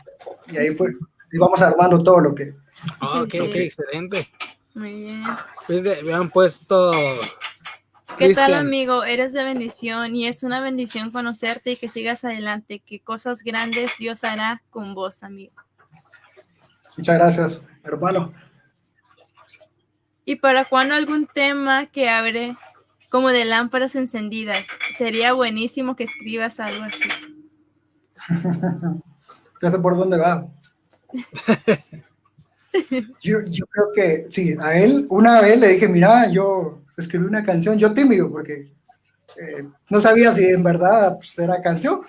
y ahí fue, íbamos armando todo lo que... Ah, ok, Sí, ok, sí. excelente. Muy bien. Me han puesto. ¿Qué tal, amigo? Eres de bendición y es una bendición conocerte y que sigas adelante, que cosas grandes Dios hará con vos, amigo. Muchas gracias, hermano. ¿Y para cuándo algún tema que abre como de lámparas encendidas? Sería buenísimo que escribas algo así. Ya sé por dónde va. Yo, yo creo que sí, a él una vez le dije, mira, yo escribí una canción, yo tímido, porque eh, no sabía si en verdad pues, era canción.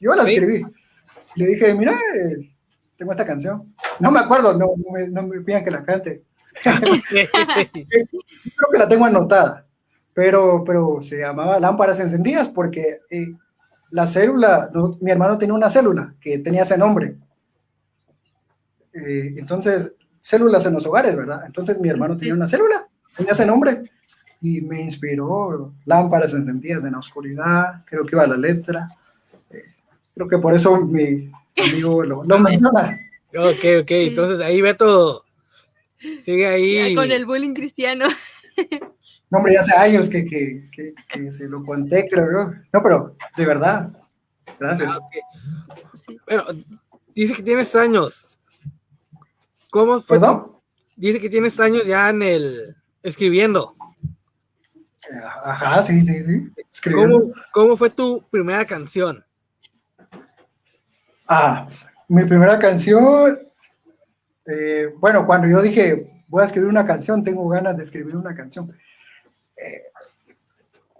Yo la escribí. Le dije, mira, eh, tengo esta canción. No me acuerdo, no, no me, no me pidan que la cante. Creo que la tengo anotada, pero, pero se llamaba Lámparas Encendidas porque eh, la célula, no, mi hermano tenía una célula que tenía ese nombre. Eh, entonces, células en los hogares, ¿verdad? Entonces mi hermano tenía una célula, tenía ese nombre y me inspiró Lámparas Encendidas en la oscuridad, creo que iba la letra. Eh, creo que por eso mi amigo lo, lo menciona. ok, ok. Entonces ahí Beto sigue ahí. Ya Con el bullying cristiano. No, hombre, ya hace años que, que, que, que se lo conté, creo yo. No, pero de verdad. Gracias. Ah. Sí. Bueno, dice que tienes años. ¿Cómo fue? ¿Perdón? Dice que tienes años ya en el escribiendo. Ajá, sí, sí, sí. Escribiendo. ¿Cómo, cómo fue tu primera canción? Ah, mi primera canción. eh, bueno, cuando yo dije, voy a escribir una canción, tengo ganas de escribir una canción. eh,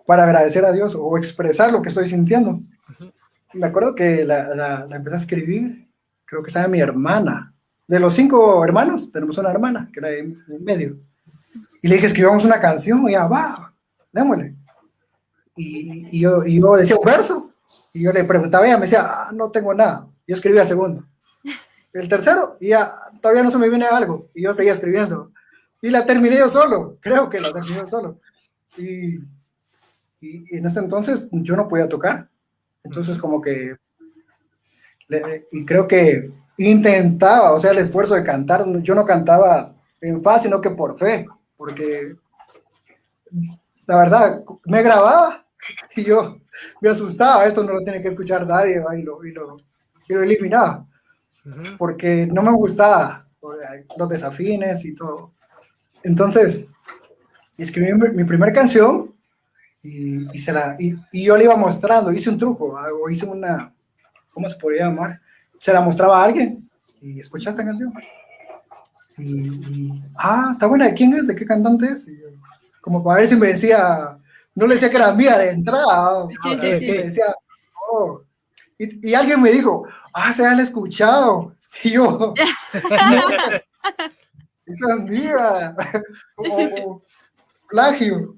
para agradecer a Dios o expresar lo que estoy sintiendo. Me acuerdo que la, la- la empecé a escribir, creo que estaba mi hermana. De los cinco hermanos, tenemos una hermana, que era de en medio. Y le dije, escribamos una canción, y ya, va, démosle. Y, y yo, y yo decía un verso, y yo le preguntaba, ella me decía, "Ah, no tengo nada. Yo escribía el segundo. El tercero, y ya, todavía no se me viene algo, y yo seguía escribiendo. Y la terminé yo solo, creo que la terminé yo solo. Y, y- en ese entonces yo no podía tocar. Entonces como que, le- y creo que intentaba, o sea, el esfuerzo de cantar, yo no cantaba en paz, sino que por fe, porque la verdad, me grababa y yo me asustaba, esto no lo tiene que escuchar nadie, y lo, y lo, y lo eliminaba, Ujú. porque no me gustaba los desafines y todo. Entonces, escribí mi, primera canción y, y se la, y, y yo le iba mostrando, hice un truco, o hice una, ¿cómo se podría llamar? Se la mostraba a alguien y escucha esta canción. Y, y, ah, está buena, ¿de quién es? ¿De qué cantante es? Y yo, como para ver si me decía, no le decía que era mía de entrada, Sí, para sí, ver sí. si me decía, oh. y, y alguien me dijo, ah, se han escuchado. Y yo, esa es mía, o, plagio.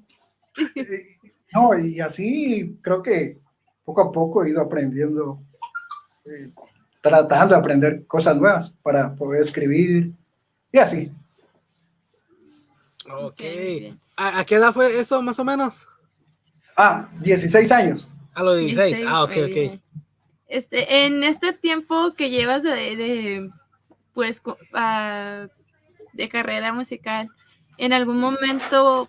No, y así creo que poco a poco he ido aprendiendo, eh, tratando de aprender cosas nuevas para poder escribir y así. Ok. ¿A, a qué edad fue eso, más o menos? Ah, 16 años. A los 16. 16, Ah, ok, ok. Este, en este tiempo que llevas de, de, pues, ah, de carrera musical, ¿en algún momento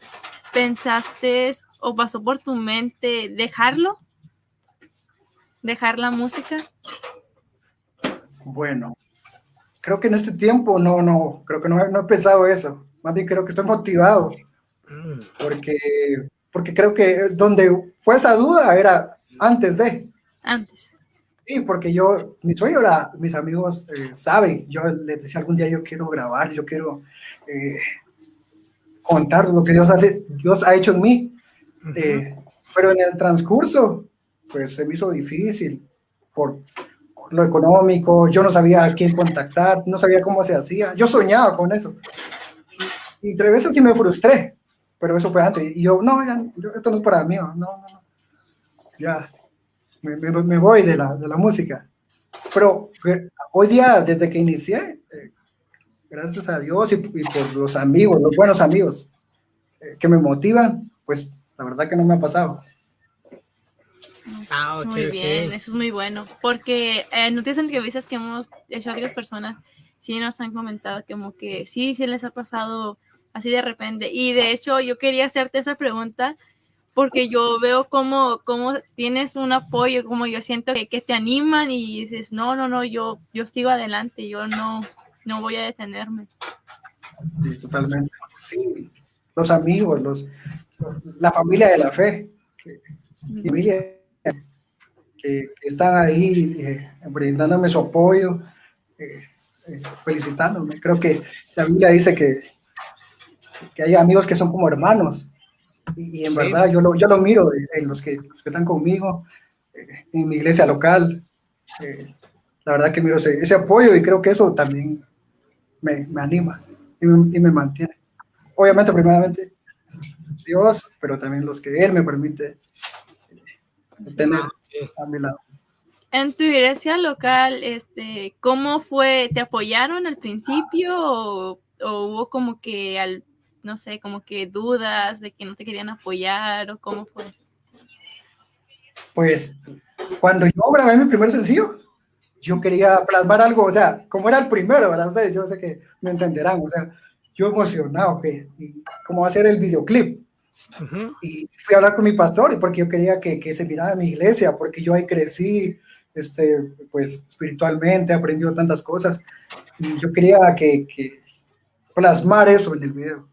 pensaste o pasó por tu mente dejarlo? ¿Dejar la música? Bueno, creo que en este tiempo no, no, creo que no, he- no he pensado eso. Más bien creo que estoy motivado porque, porque creo que donde fue esa duda era antes de. Antes. Sí, porque yo, mi sueño era, mis amigos eh, saben, yo les decía algún día yo quiero grabar, yo quiero eh, contar lo que Dios, hace, Dios ha hecho en mí. ujú. Eh, pero en el transcurso, pues se me hizo difícil por, por lo económico, yo no sabía a quién contactar, no sabía cómo se hacía, yo soñaba con eso. Y, y tres veces sí me frustré, pero eso fue antes. Y yo, no, ya, yo- esto no es para mí, no, no, no. ya, me, me- me voy de la, de la música. pero eh, hoy día, desde que inicié, eh, gracias a Dios y, y por los amigos, los buenos amigos eh, que me motivan, pues la verdad que no me ha pasado. Ah, ok, muy bien, eso es muy bueno. Porque eh, noticias entrevistas que hemos hecho a varias personas, sí nos han comentado como que sí, sí les ha pasado así de repente. Y de hecho, yo quería hacerte esa pregunta porque yo veo como, como tienes un apoyo, como yo siento que, que te animan y dices, no, no, no, yo, yo sigo adelante, yo no, no voy a detenerme. Sí, totalmente. Sí, los amigos, los, la familia de la fe, que, familia que, que están ahí eh, brindándome su apoyo, eh, eh, felicitándome. Creo que la Biblia dice que, que hay amigos que son como hermanos. Y, y en Sí. verdad yo lo, yo lo miro en los que, los que están conmigo, eh, en mi iglesia local. eh, la verdad que miro ese, ese apoyo y creo que eso también me, me anima y me, y me mantiene. Obviamente, primeramente, Dios, pero también los que Él me permite tener Ah, ok. a mi lado. En tu iglesia local, este, ¿cómo fue? ¿Te apoyaron al principio o, o hubo como que al, no sé, como que dudas de que no te querían apoyar o cómo fue? Pues cuando yo grabé mi primer sencillo, yo quería plasmar algo, o sea, como era el primero, ¿verdad? Ustedes, yo sé que me entenderán, o sea, yo emocionado, que, cómo va a ser el videoclip. Ujú. y fui a hablar con mi pastor y porque yo quería que, que se mirara mi iglesia, porque yo ahí crecí, este, pues espiritualmente, he aprendido tantas cosas y yo quería que, que plasmar eso en el video.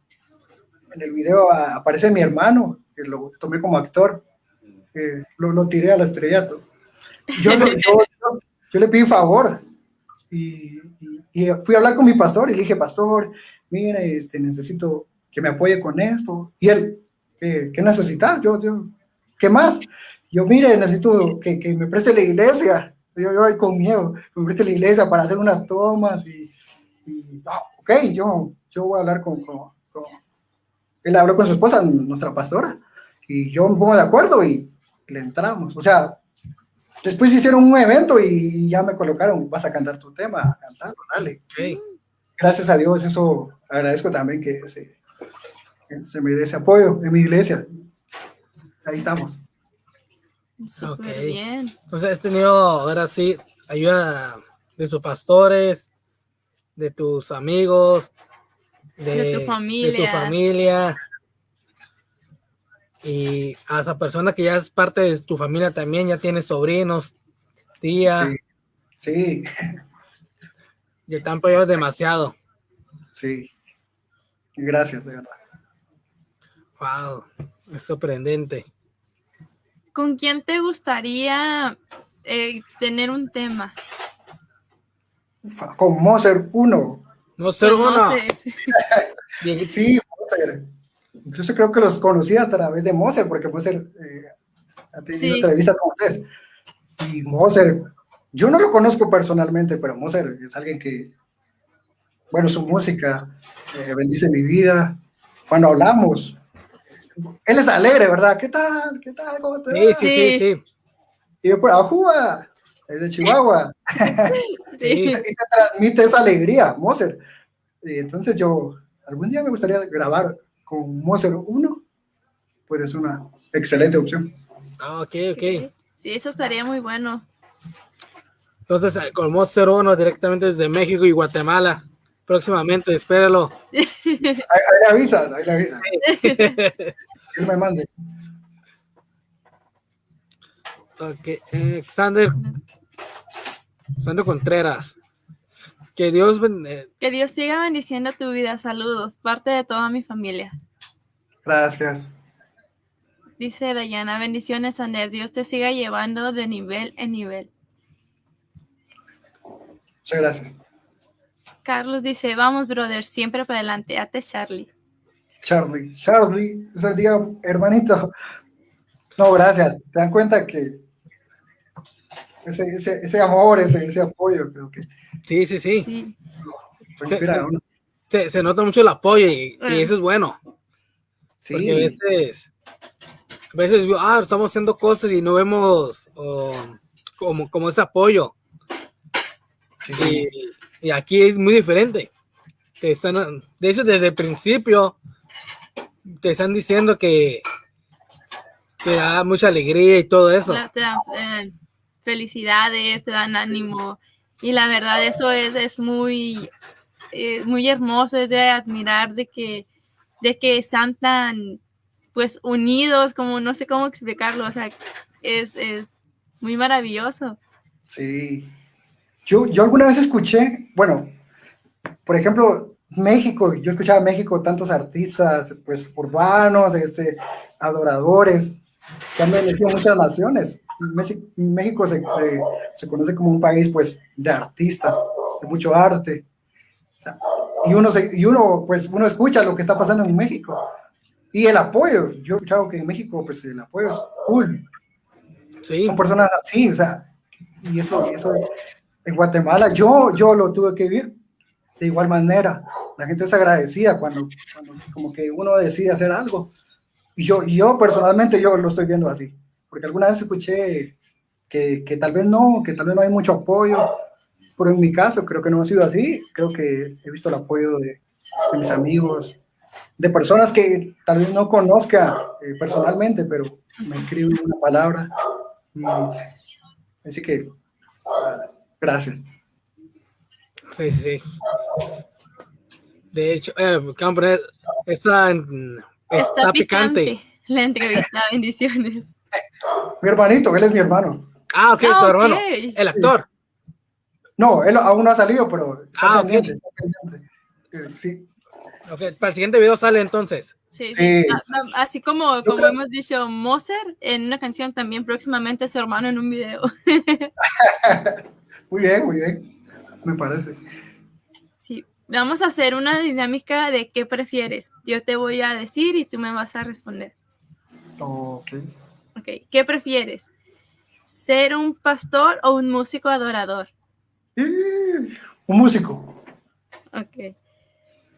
En el video aparece mi hermano, que lo tomé como actor, eh, lo, lo tiré al estrellato. Yo, yo, yo- yo le pedí favor y, y- y fui a hablar con mi pastor y le dije, pastor, mire, este, necesito que me apoye con esto. Y él, ¿qué, qué necesitas? Yo, yo, ¿qué más? Yo, mire, necesito que, que me preste la iglesia. Yo, yo con miedo, me preste la iglesia para hacer unas tomas y, y, ah, ok, yo, yo voy a hablar con- con- Él habló con su esposa, nuestra pastora, y yo me pongo de acuerdo y le entramos. O sea, después hicieron un evento y ya me colocaron, vas a cantar tu tema, cantarlo, dale Ok. gracias a Dios, eso agradezco también que se, que se me dé ese apoyo en mi iglesia. Ahí estamos. Súper Ok. bien. Entonces has tenido ahora sí ayuda de tus pastores, de tus amigos, de, tu familia. de, tu familia. Y a esa persona que ya es parte de tu familia también, ya tienes sobrinos, tía. Sí. sí. Están peleados demasiado. Sí. Gracias, de verdad. Wow, es sorprendente. ¿Con quién te gustaría eh, tener un tema? Con Moser 1. Moser 1. Sí, Moser. Incluso creo que los conocí a través de Moser, porque Moser eh, ha tenido Sí. entrevistas con ustedes. Y Moser, yo no lo conozco personalmente, pero Moser es alguien que, bueno, su música eh, bendice mi vida. Cuando hablamos, él es alegre, ¿verdad? ¿Qué tal? ¿Qué tal? ¿Cómo te Sí, sí, sí, sí. Y yo por Ajúa, es de Chihuahua. Sí. y te transmite esa alegría, Moser. Y entonces yo, algún día me gustaría grabar con Moser 1, pues es una excelente opción. Ah, ok, ok. Sí, eso estaría muy bueno. Entonces, eh, con Monster 1 directamente desde México y Guatemala. Próximamente, espéralo. Ahí, ahí le avisa, ahí le avisa. Él me mande. Ok, eh, Xander, Xander Contreras. Que Dios ben- eh, Que Dios siga bendiciendo tu vida. Saludos, parte de toda mi familia. Gracias. Dice Dayana, bendiciones, Ander. Dios te siga llevando de nivel en nivel. Muchas gracias. Carlos dice, vamos, brother, siempre para adelante. Ate Charlie. Charlie, Charlie, o sea, diga, hermanito. No, gracias. ¿Te dan cuenta que ese, ese, ese amor, ese, ese apoyo, creo que sí, sí, sí. Se, se nota mucho el apoyo y, y Mm. eso es bueno. Sí, Porque a veces, a veces ah, estamos haciendo cosas y no vemos oh, como, como ese apoyo. Y, y aquí es muy diferente. Te están, de hecho, desde el principio te están diciendo que te da mucha alegría y todo eso. Te eh, felicidades, te dan ánimo. Y la verdad, eso es, es muy, eh, muy hermoso, es de admirar de que, de que están tan pues unidos, como no sé cómo explicarlo, o sea, es, es muy maravilloso. Sí. Yo, yo alguna vez escuché, bueno, por ejemplo, México, yo escuchaba México tantos artistas, pues urbanos, este, adoradores, que han bendecido muchas naciones. México se, eh, se, conoce como un país, pues, de artistas, de mucho arte. y uno, se, y uno, pues, uno escucha lo que está pasando en México. Y el apoyo, yo he escuchado que en México, pues, el apoyo es cool. Sí. Son personas así, o sea, y eso, eso en Guatemala, yo, yo lo tuve que vivir de igual manera. La gente es agradecida cuando, cuando como que uno decide hacer algo. Y yo, yo personalmente, yo lo estoy viendo así. Porque alguna vez escuché que, que tal vez no, que tal vez no hay mucho apoyo. Pero en mi caso, creo que no ha sido así. Creo que he visto el apoyo de, de mis amigos, de personas que tal vez no conozca eh, personalmente, pero me escriben una palabra. Y, así que, gracias. Sí, sí. De hecho, eh, está, está, picante. La entrevista, bendiciones. Mi hermanito, él es mi hermano. Ah, ok, ah, tu hermano. El actor. No, él aún no ha salido, pero está ah, pendiente, está pendiente. Eh, sí. Okay, para el siguiente video sale entonces. Sí, sí. Así como, como hemos dicho, Moser en una canción también próximamente su hermano en un video. muy bien, muy bien. Me parece. Sí. Vamos a hacer una dinámica de qué prefieres. Yo te voy a decir y tú me vas a responder. Ok. Ok. ¿Qué prefieres? ¿Ser un pastor o un músico adorador? un músico. Ok.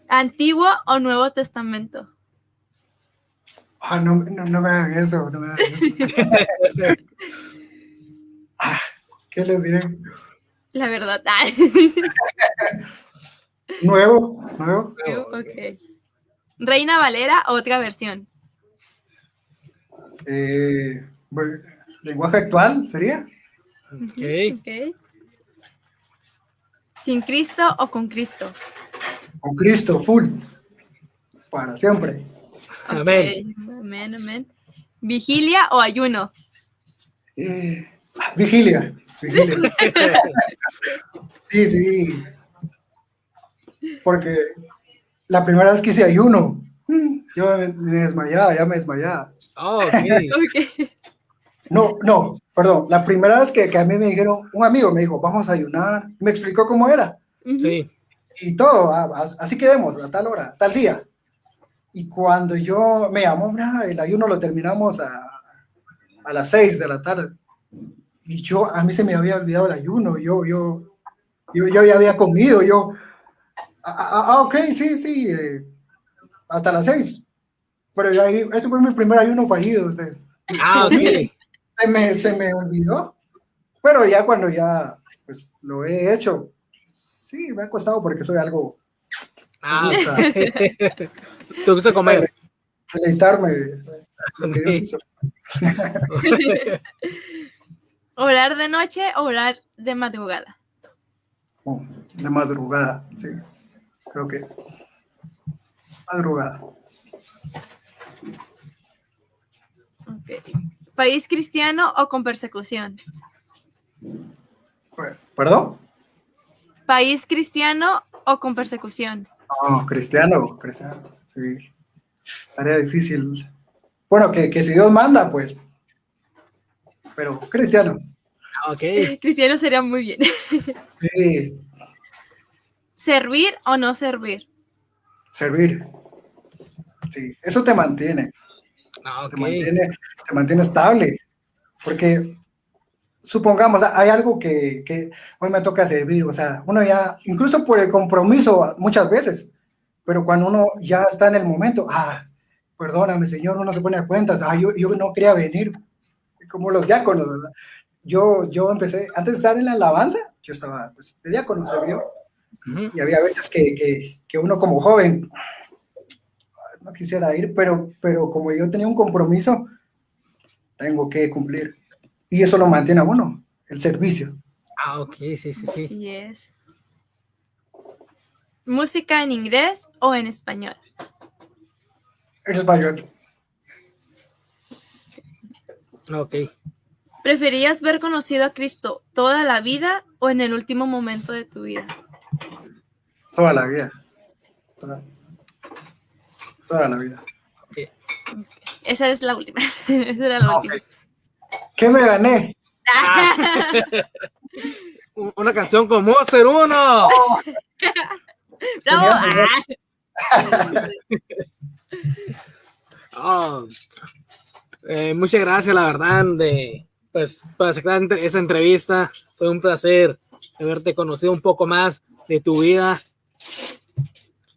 ¿Antiguo o Nuevo Testamento? Ah, no, no, me hagan eso, no me hagan eso. ah, ¿Qué les diré? La verdad. nuevo, nuevo. Ok. Reina Valera, otra versión. Eh, lenguaje actual, ¿sería? Ok. ¿Sin Cristo o con Cristo? con Cristo, full, para siempre. Amén. Amén, amén. ¿Vigilia o ayuno? Eh, vigilia. vigilia. sí, sí. Porque la primera vez que hice ayuno, yo me, desmayaba, ya me desmayaba. Oh, okay. No, no, perdón. La primera vez que, que, a mí me dijeron, un amigo me dijo, vamos a ayunar, me explicó cómo era. Sí y todo, así quedemos, a tal hora, tal día. Y cuando yo me llamó, el ayuno lo terminamos a, a las seis de la tarde. Y yo, a mí se me había olvidado el ayuno, yo, yo, yo, yo ya había comido, yo, ah, ah, ah ok, sí, sí, eh, hasta las seis. Pero ya, ese fue mi primer ayuno fallido. Ustedes. Ah, ok. Se me, se me olvidó. Pero ya cuando ya, pues, lo he hecho, Sí, me ha costado porque soy algo. Ah, ¿Te gusta comer? Deleitarme. ¿Orar de noche o orar de madrugada? Oh, de madrugada, sí. Creo que. Madrugada. ¿País cristiano o con persecución? ¿Perdón? ¿País cristiano o con persecución? No, cristiano, cristiano, sí. Estaría difícil. Bueno, que, si Dios manda, pues. Pero cristiano. Ah, ok. Cristiano sería muy bien. Sí. ¿Servir o no servir? Servir. Sí, eso te mantiene. Ah, te, mantiene te mantiene estable. Porque supongamos, hay algo que, que, hoy me toca servir, o sea, uno ya, incluso por el compromiso muchas veces, pero cuando uno ya está en el momento, ah, perdóname, Señor, uno se pone a cuentas, ah, yo, yo no quería venir, como los diáconos, ¿verdad? yo, yo empecé, antes de estar en la alabanza, yo estaba pues, de diácono, se vio, Ujú. y había veces que, que, que uno como joven no quisiera ir, pero, pero como yo tenía un compromiso, tengo que cumplir. Y eso lo mantiene a uno, el servicio. Ah, ok, sí, sí, sí. Así es. ¿Música en inglés o en español? En español. Ok. ¿Preferías ver conocido a Cristo toda la vida o en el último momento de tu vida? Toda la vida. Toda, toda la vida. Esa es la última. Esa era la Ok. última. ¿Qué me gané? U- Una canción con Monster 1. ¡Bravo! Tenía- Ah. Oh, eh, muchas gracias, la verdad, de pues por aceptar esa entrevista. Fue un placer haberte conocido un poco más de tu vida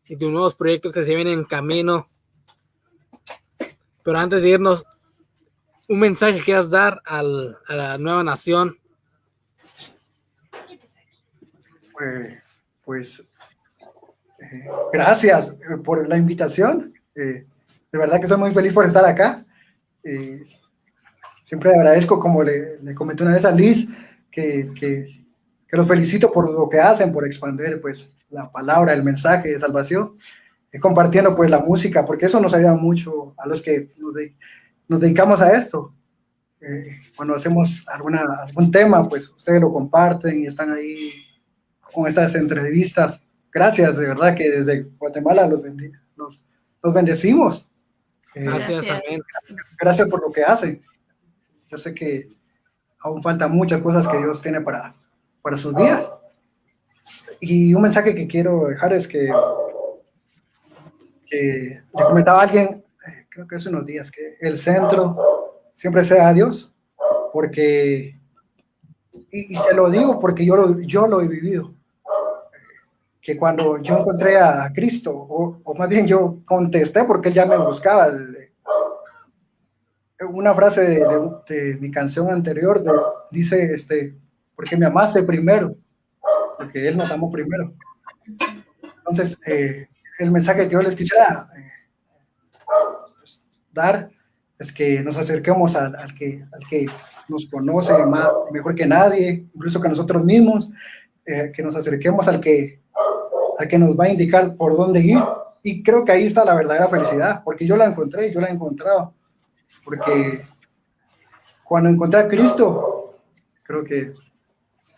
y tus nuevos proyectos que se vienen en camino. Pero antes de irnos, un mensaje que quieras dar a la nueva nación. Eh, pues eh, gracias eh, por la invitación. Eh, de verdad que estoy muy feliz por estar acá. Siempre agradezco, como le, le comenté una vez a Liz, que, que, que los felicito por lo que hacen, por expandir pues, la palabra, el mensaje de salvación, eh, compartiendo pues la música, porque eso nos ayuda mucho a los que nos, de- nos dedicamos a esto. Eh, cuando hacemos alguna, algún tema, pues ustedes lo comparten y están ahí con estas entrevistas. Gracias, de verdad que desde Guatemala los, bendi- los, los bendecimos. Eh, Gracias, Gracias. amén. gracias por lo que hacen. Yo sé que aún faltan muchas cosas que Dios tiene para, para sus vidas. Y un mensaje que quiero dejar es que, que le comentaba alguien, eh, creo que hace unos días, que el centro siempre sea Dios, porque, y, se lo digo porque yo lo, yo lo he vivido, que cuando yo encontré a Cristo, o, o más bien yo contesté porque él ya me buscaba, una frase de, de- de mi canción anterior de- dice, este, porque me amaste primero, porque Él nos amó primero. Entonces, eh, el mensaje que yo les quisiera eh, pues, dar es que nos acerquemos al, que, al que nos conoce más, mejor que nadie, incluso que nosotros mismos, eh, que nos acerquemos al que, al que nos va a indicar por dónde ir. Y creo que ahí está la verdadera felicidad, porque yo la encontré, yo la he encontrado porque cuando encontré a Cristo, creo que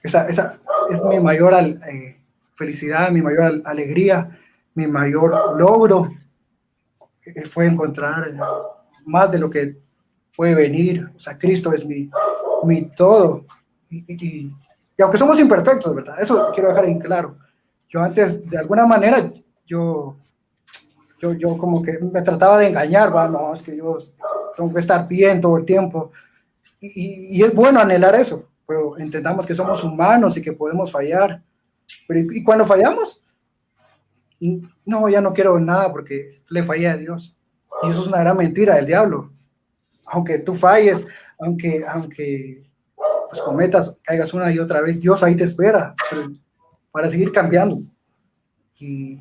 esa, esa es mi mayor eh, felicidad, mi mayor al- alegría, mi mayor logro, eh, fue encontrar eh, más de lo que puede venir. O sea, Cristo es mi, mi todo. Y, aunque somos imperfectos, ¿verdad? Eso quiero dejar en claro. Yo antes, de alguna manera, yo, yo, yo como que me trataba de engañar, va, no, es que Dios tengo que estar bien todo el tiempo. Y es bueno anhelar eso, pero entendamos que somos humanos y que podemos fallar. Pero y, cuando fallamos, no, ya no quiero nada porque le fallé a Dios. Y eso es una gran mentira del diablo. Aunque tú falles, aunque, aunque pues, cometas, caigas una y otra vez, Dios ahí te espera para seguir cambiando. Y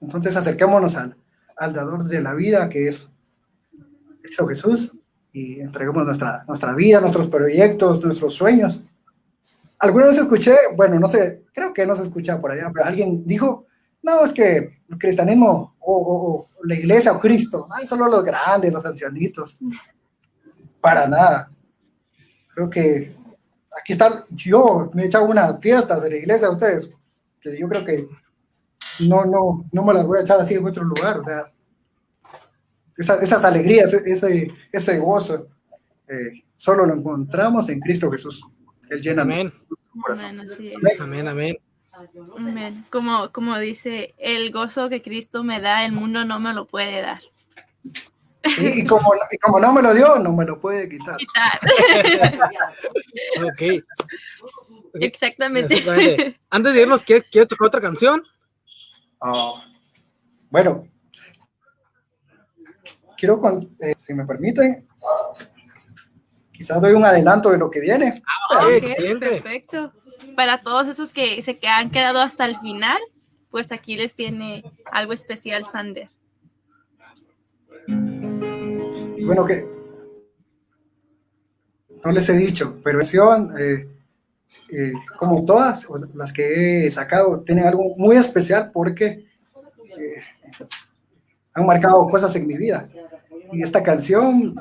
entonces acerquémonos al, al dador de la vida, que es Cristo Jesús y entreguemos nuestra, nuestra vida, nuestros proyectos, nuestros sueños. Alguna vez escuché, bueno, no sé, creo que no se escucha por allá, pero alguien dijo, no, es que el cristianismo o, o- o la iglesia o Cristo, ay, solo los grandes, los ancianitos. Para nada. Creo que aquí está, yo me he echado unas fiestas de la iglesia a ustedes, que yo creo que no, no, no me las voy a echar así en otro lugar, o sea, esa- esas alegrías, ese, ese, gozo, eh, solo lo encontramos en Cristo Jesús. Él llena Amén. nuestro corazón. Amén. Amén, amén. Amén. Como, como dice, el gozo que Cristo me da, el mundo no me lo puede dar. Y, y como, y como no me lo dio, no me lo puede quitar. Quitar. Ok. Ok, Exactamente. exactamente. Antes de irnos, ¿quieres, ¿quieres tocar otra canción? Ah, bueno, quiero, con- eh, si me permiten, quizás doy un adelanto de lo que viene. Ah, Ok, excelente. perfecto. Para todos esos que se que han quedado hasta el final, pues aquí les tiene algo especial Sander. Bueno, que no les he dicho, pero eh, eh, como todas las que he sacado, tienen algo muy especial porque eh, han marcado cosas en mi vida. Y esta canción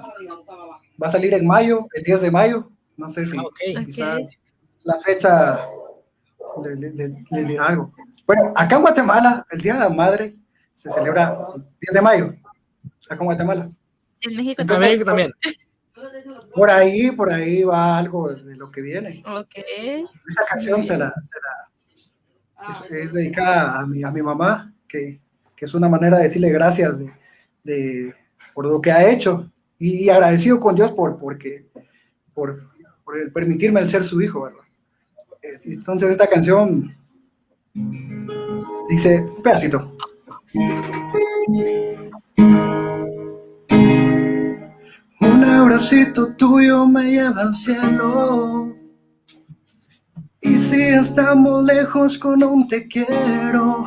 va a salir en mayo, el 10 de mayo. No sé si Ah, quizás la fecha le, le- le- les dirá algo. Bueno, acá en Guatemala, el Día de la Madre se celebra el 10 de mayo, acá en Guatemala. En México también. México también. Por ahí, por ahí va algo de lo que viene. Ok. Esta canción se la, se la- es, es dedicada a mi, a mi mamá, que, que es una manera de decirle gracias de, de- por lo que ha hecho y, agradecido con Dios por, porque, por, permitirme ser su hijo, ¿verdad? Es- Entonces esta canción dice, un pedacito. Un abracito tuyo me lleva al cielo. Y si estamos lejos con un te quiero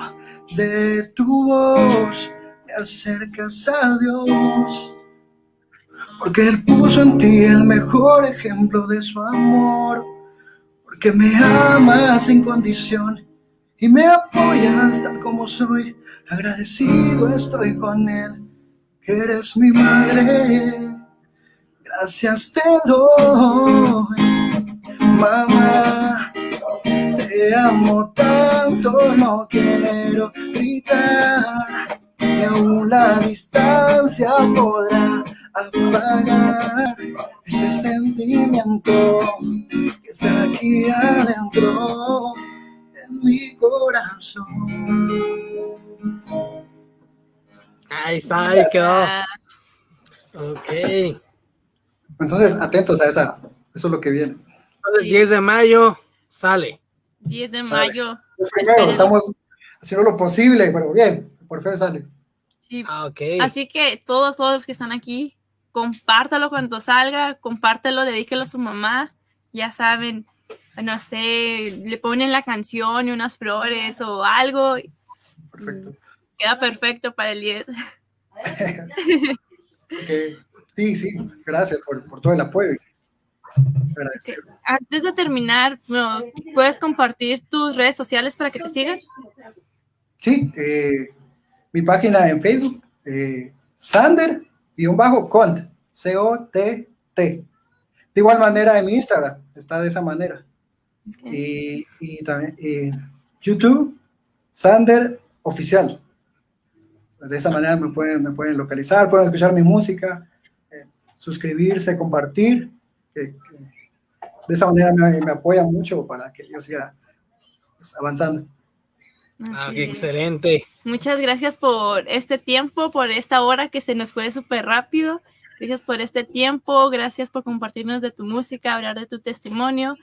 de tu voz, me acercas a Dios. Porque Él puso en ti el mejor ejemplo de su amor. Porque me amas sin condición y me apoyas tal como soy. Agradecido estoy con Él, que eres mi madre. Gracias te doy, mamá. Te amo tanto, no quiero gritar. Ni aún la distancia podrá apagar este sentimiento que está aquí adentro en mi corazón. Ahí está, ahí quedó. Ok. Entonces, atentos a esa, eso es lo que viene. El 10 de mayo sale. 10 de Sale. mayo. Primero, estamos haciendo lo posible, pero bien, por fe sale. Sí. Ah. Así que todos, todos los que están aquí, compártalo cuando salga, compártelo, dedíquelo a su mamá. Ya saben, no sé, le ponen la canción y unas flores o algo. Perfecto. Queda perfecto para el 10. Ok. Sí, sí, gracias por, por todo el apoyo. Agradecido. Antes de terminar, ¿nos ¿puedes compartir tus redes sociales para que te sigan? Sí, eh, mi página en Facebook, eh, Sander-Cont, C-O-T-T. De igual manera en mi Instagram, está de esa manera. Y, y también eh, YouTube, Sander Oficial. De esa manera me pueden, me pueden localizar, pueden escuchar mi música, eh, suscribirse, compartir. que- que de esa manera me, me apoyan mucho para que yo siga pues, avanzando. Ah, Así qué es. excelente. Muchas gracias por este tiempo, por esta hora que se nos fue súper rápido. Gracias por este tiempo, gracias por compartirnos de tu música, hablar de tu testimonio.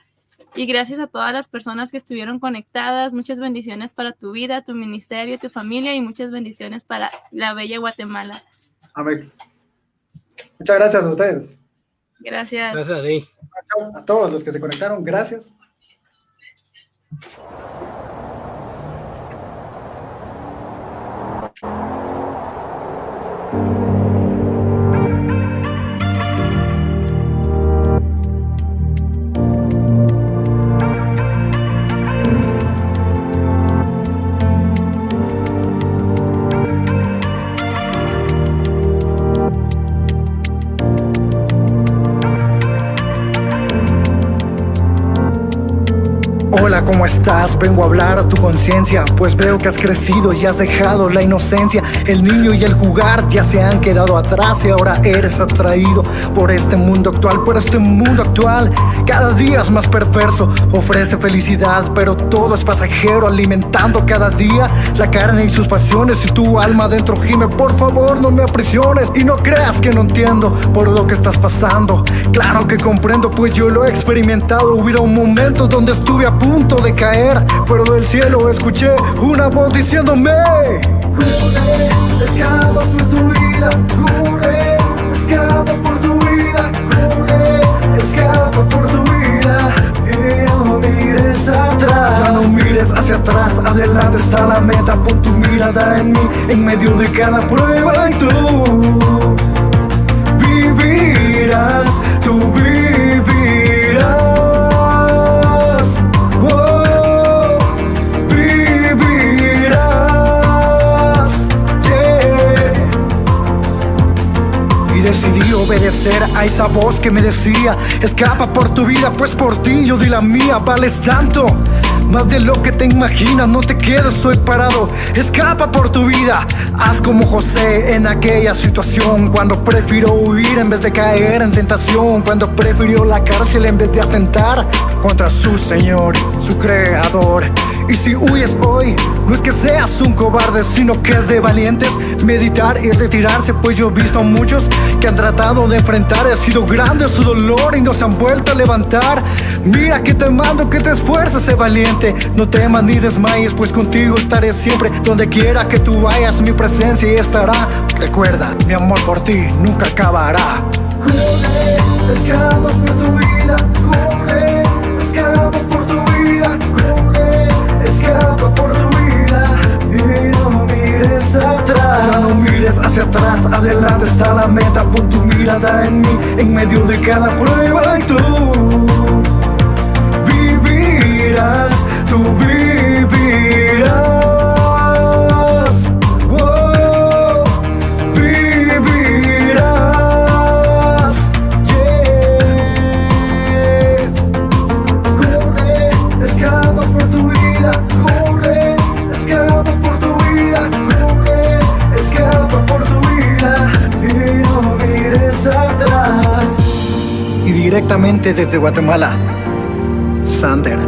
Y gracias a todas las personas que estuvieron conectadas. Muchas bendiciones para tu vida, tu ministerio, tu familia y muchas bendiciones para la bella Guatemala. Amén. Muchas gracias a ustedes. Gracias. Gracias a ti. A todos los que se conectaron, gracias. you. Hola, ¿cómo estás? Vengo a hablar a tu conciencia, pues veo que has crecido y has dejado la inocencia. El niño y el jugar ya se han quedado atrás y ahora eres atraído por este mundo actual, por este mundo actual. Cada día es más perverso, ofrece felicidad, pero todo es pasajero, alimentando cada día la carne y sus pasiones. Y tu alma dentro gime, por favor no me aprisiones y no creas que no entiendo por lo que estás pasando. Claro que comprendo, pues yo lo he experimentado. Hubieron momentos donde estuve a punto de caer, pero del cielo escuché una voz diciéndome: Corre, escapa por tu vida, corre, escapa por tu vida, corre, escapa por tu vida y no mires atrás. Ya no mires hacia atrás, adelante está la meta. Pon tu mirada en mí, en medio de cada prueba y tú vivirás, tú vivirás. Obedecer a esa voz que me decía Escapa por tu vida, pues por ti yo di la mía Vales tanto, más de lo que te imaginas No te quedes, estoy parado. Escapa por tu vida Haz como José en aquella situación. Cuando prefirió huir en vez de caer en tentación. Cuando prefirió la cárcel en vez de atentar Contra su Señor, su Creador y si huyes hoy, no es que seas un cobarde, sino que es de valientes meditar y retirarse, pues yo he visto a muchos que han tratado de enfrentar, ha sido grande su dolor y no se han vuelto a levantar. Mira que te mando que te esfuerces, sé valiente, no temas ni desmayes, pues contigo estaré siempre, donde quiera que tú vayas, mi presencia estará. Recuerda, mi amor por ti nunca acabará. Por tu vida, atrás. No mires hacia atrás, adelante está la meta, pon tu mirada en mí, en medio de cada prueba y tú directamente desde Guatemala, Sander.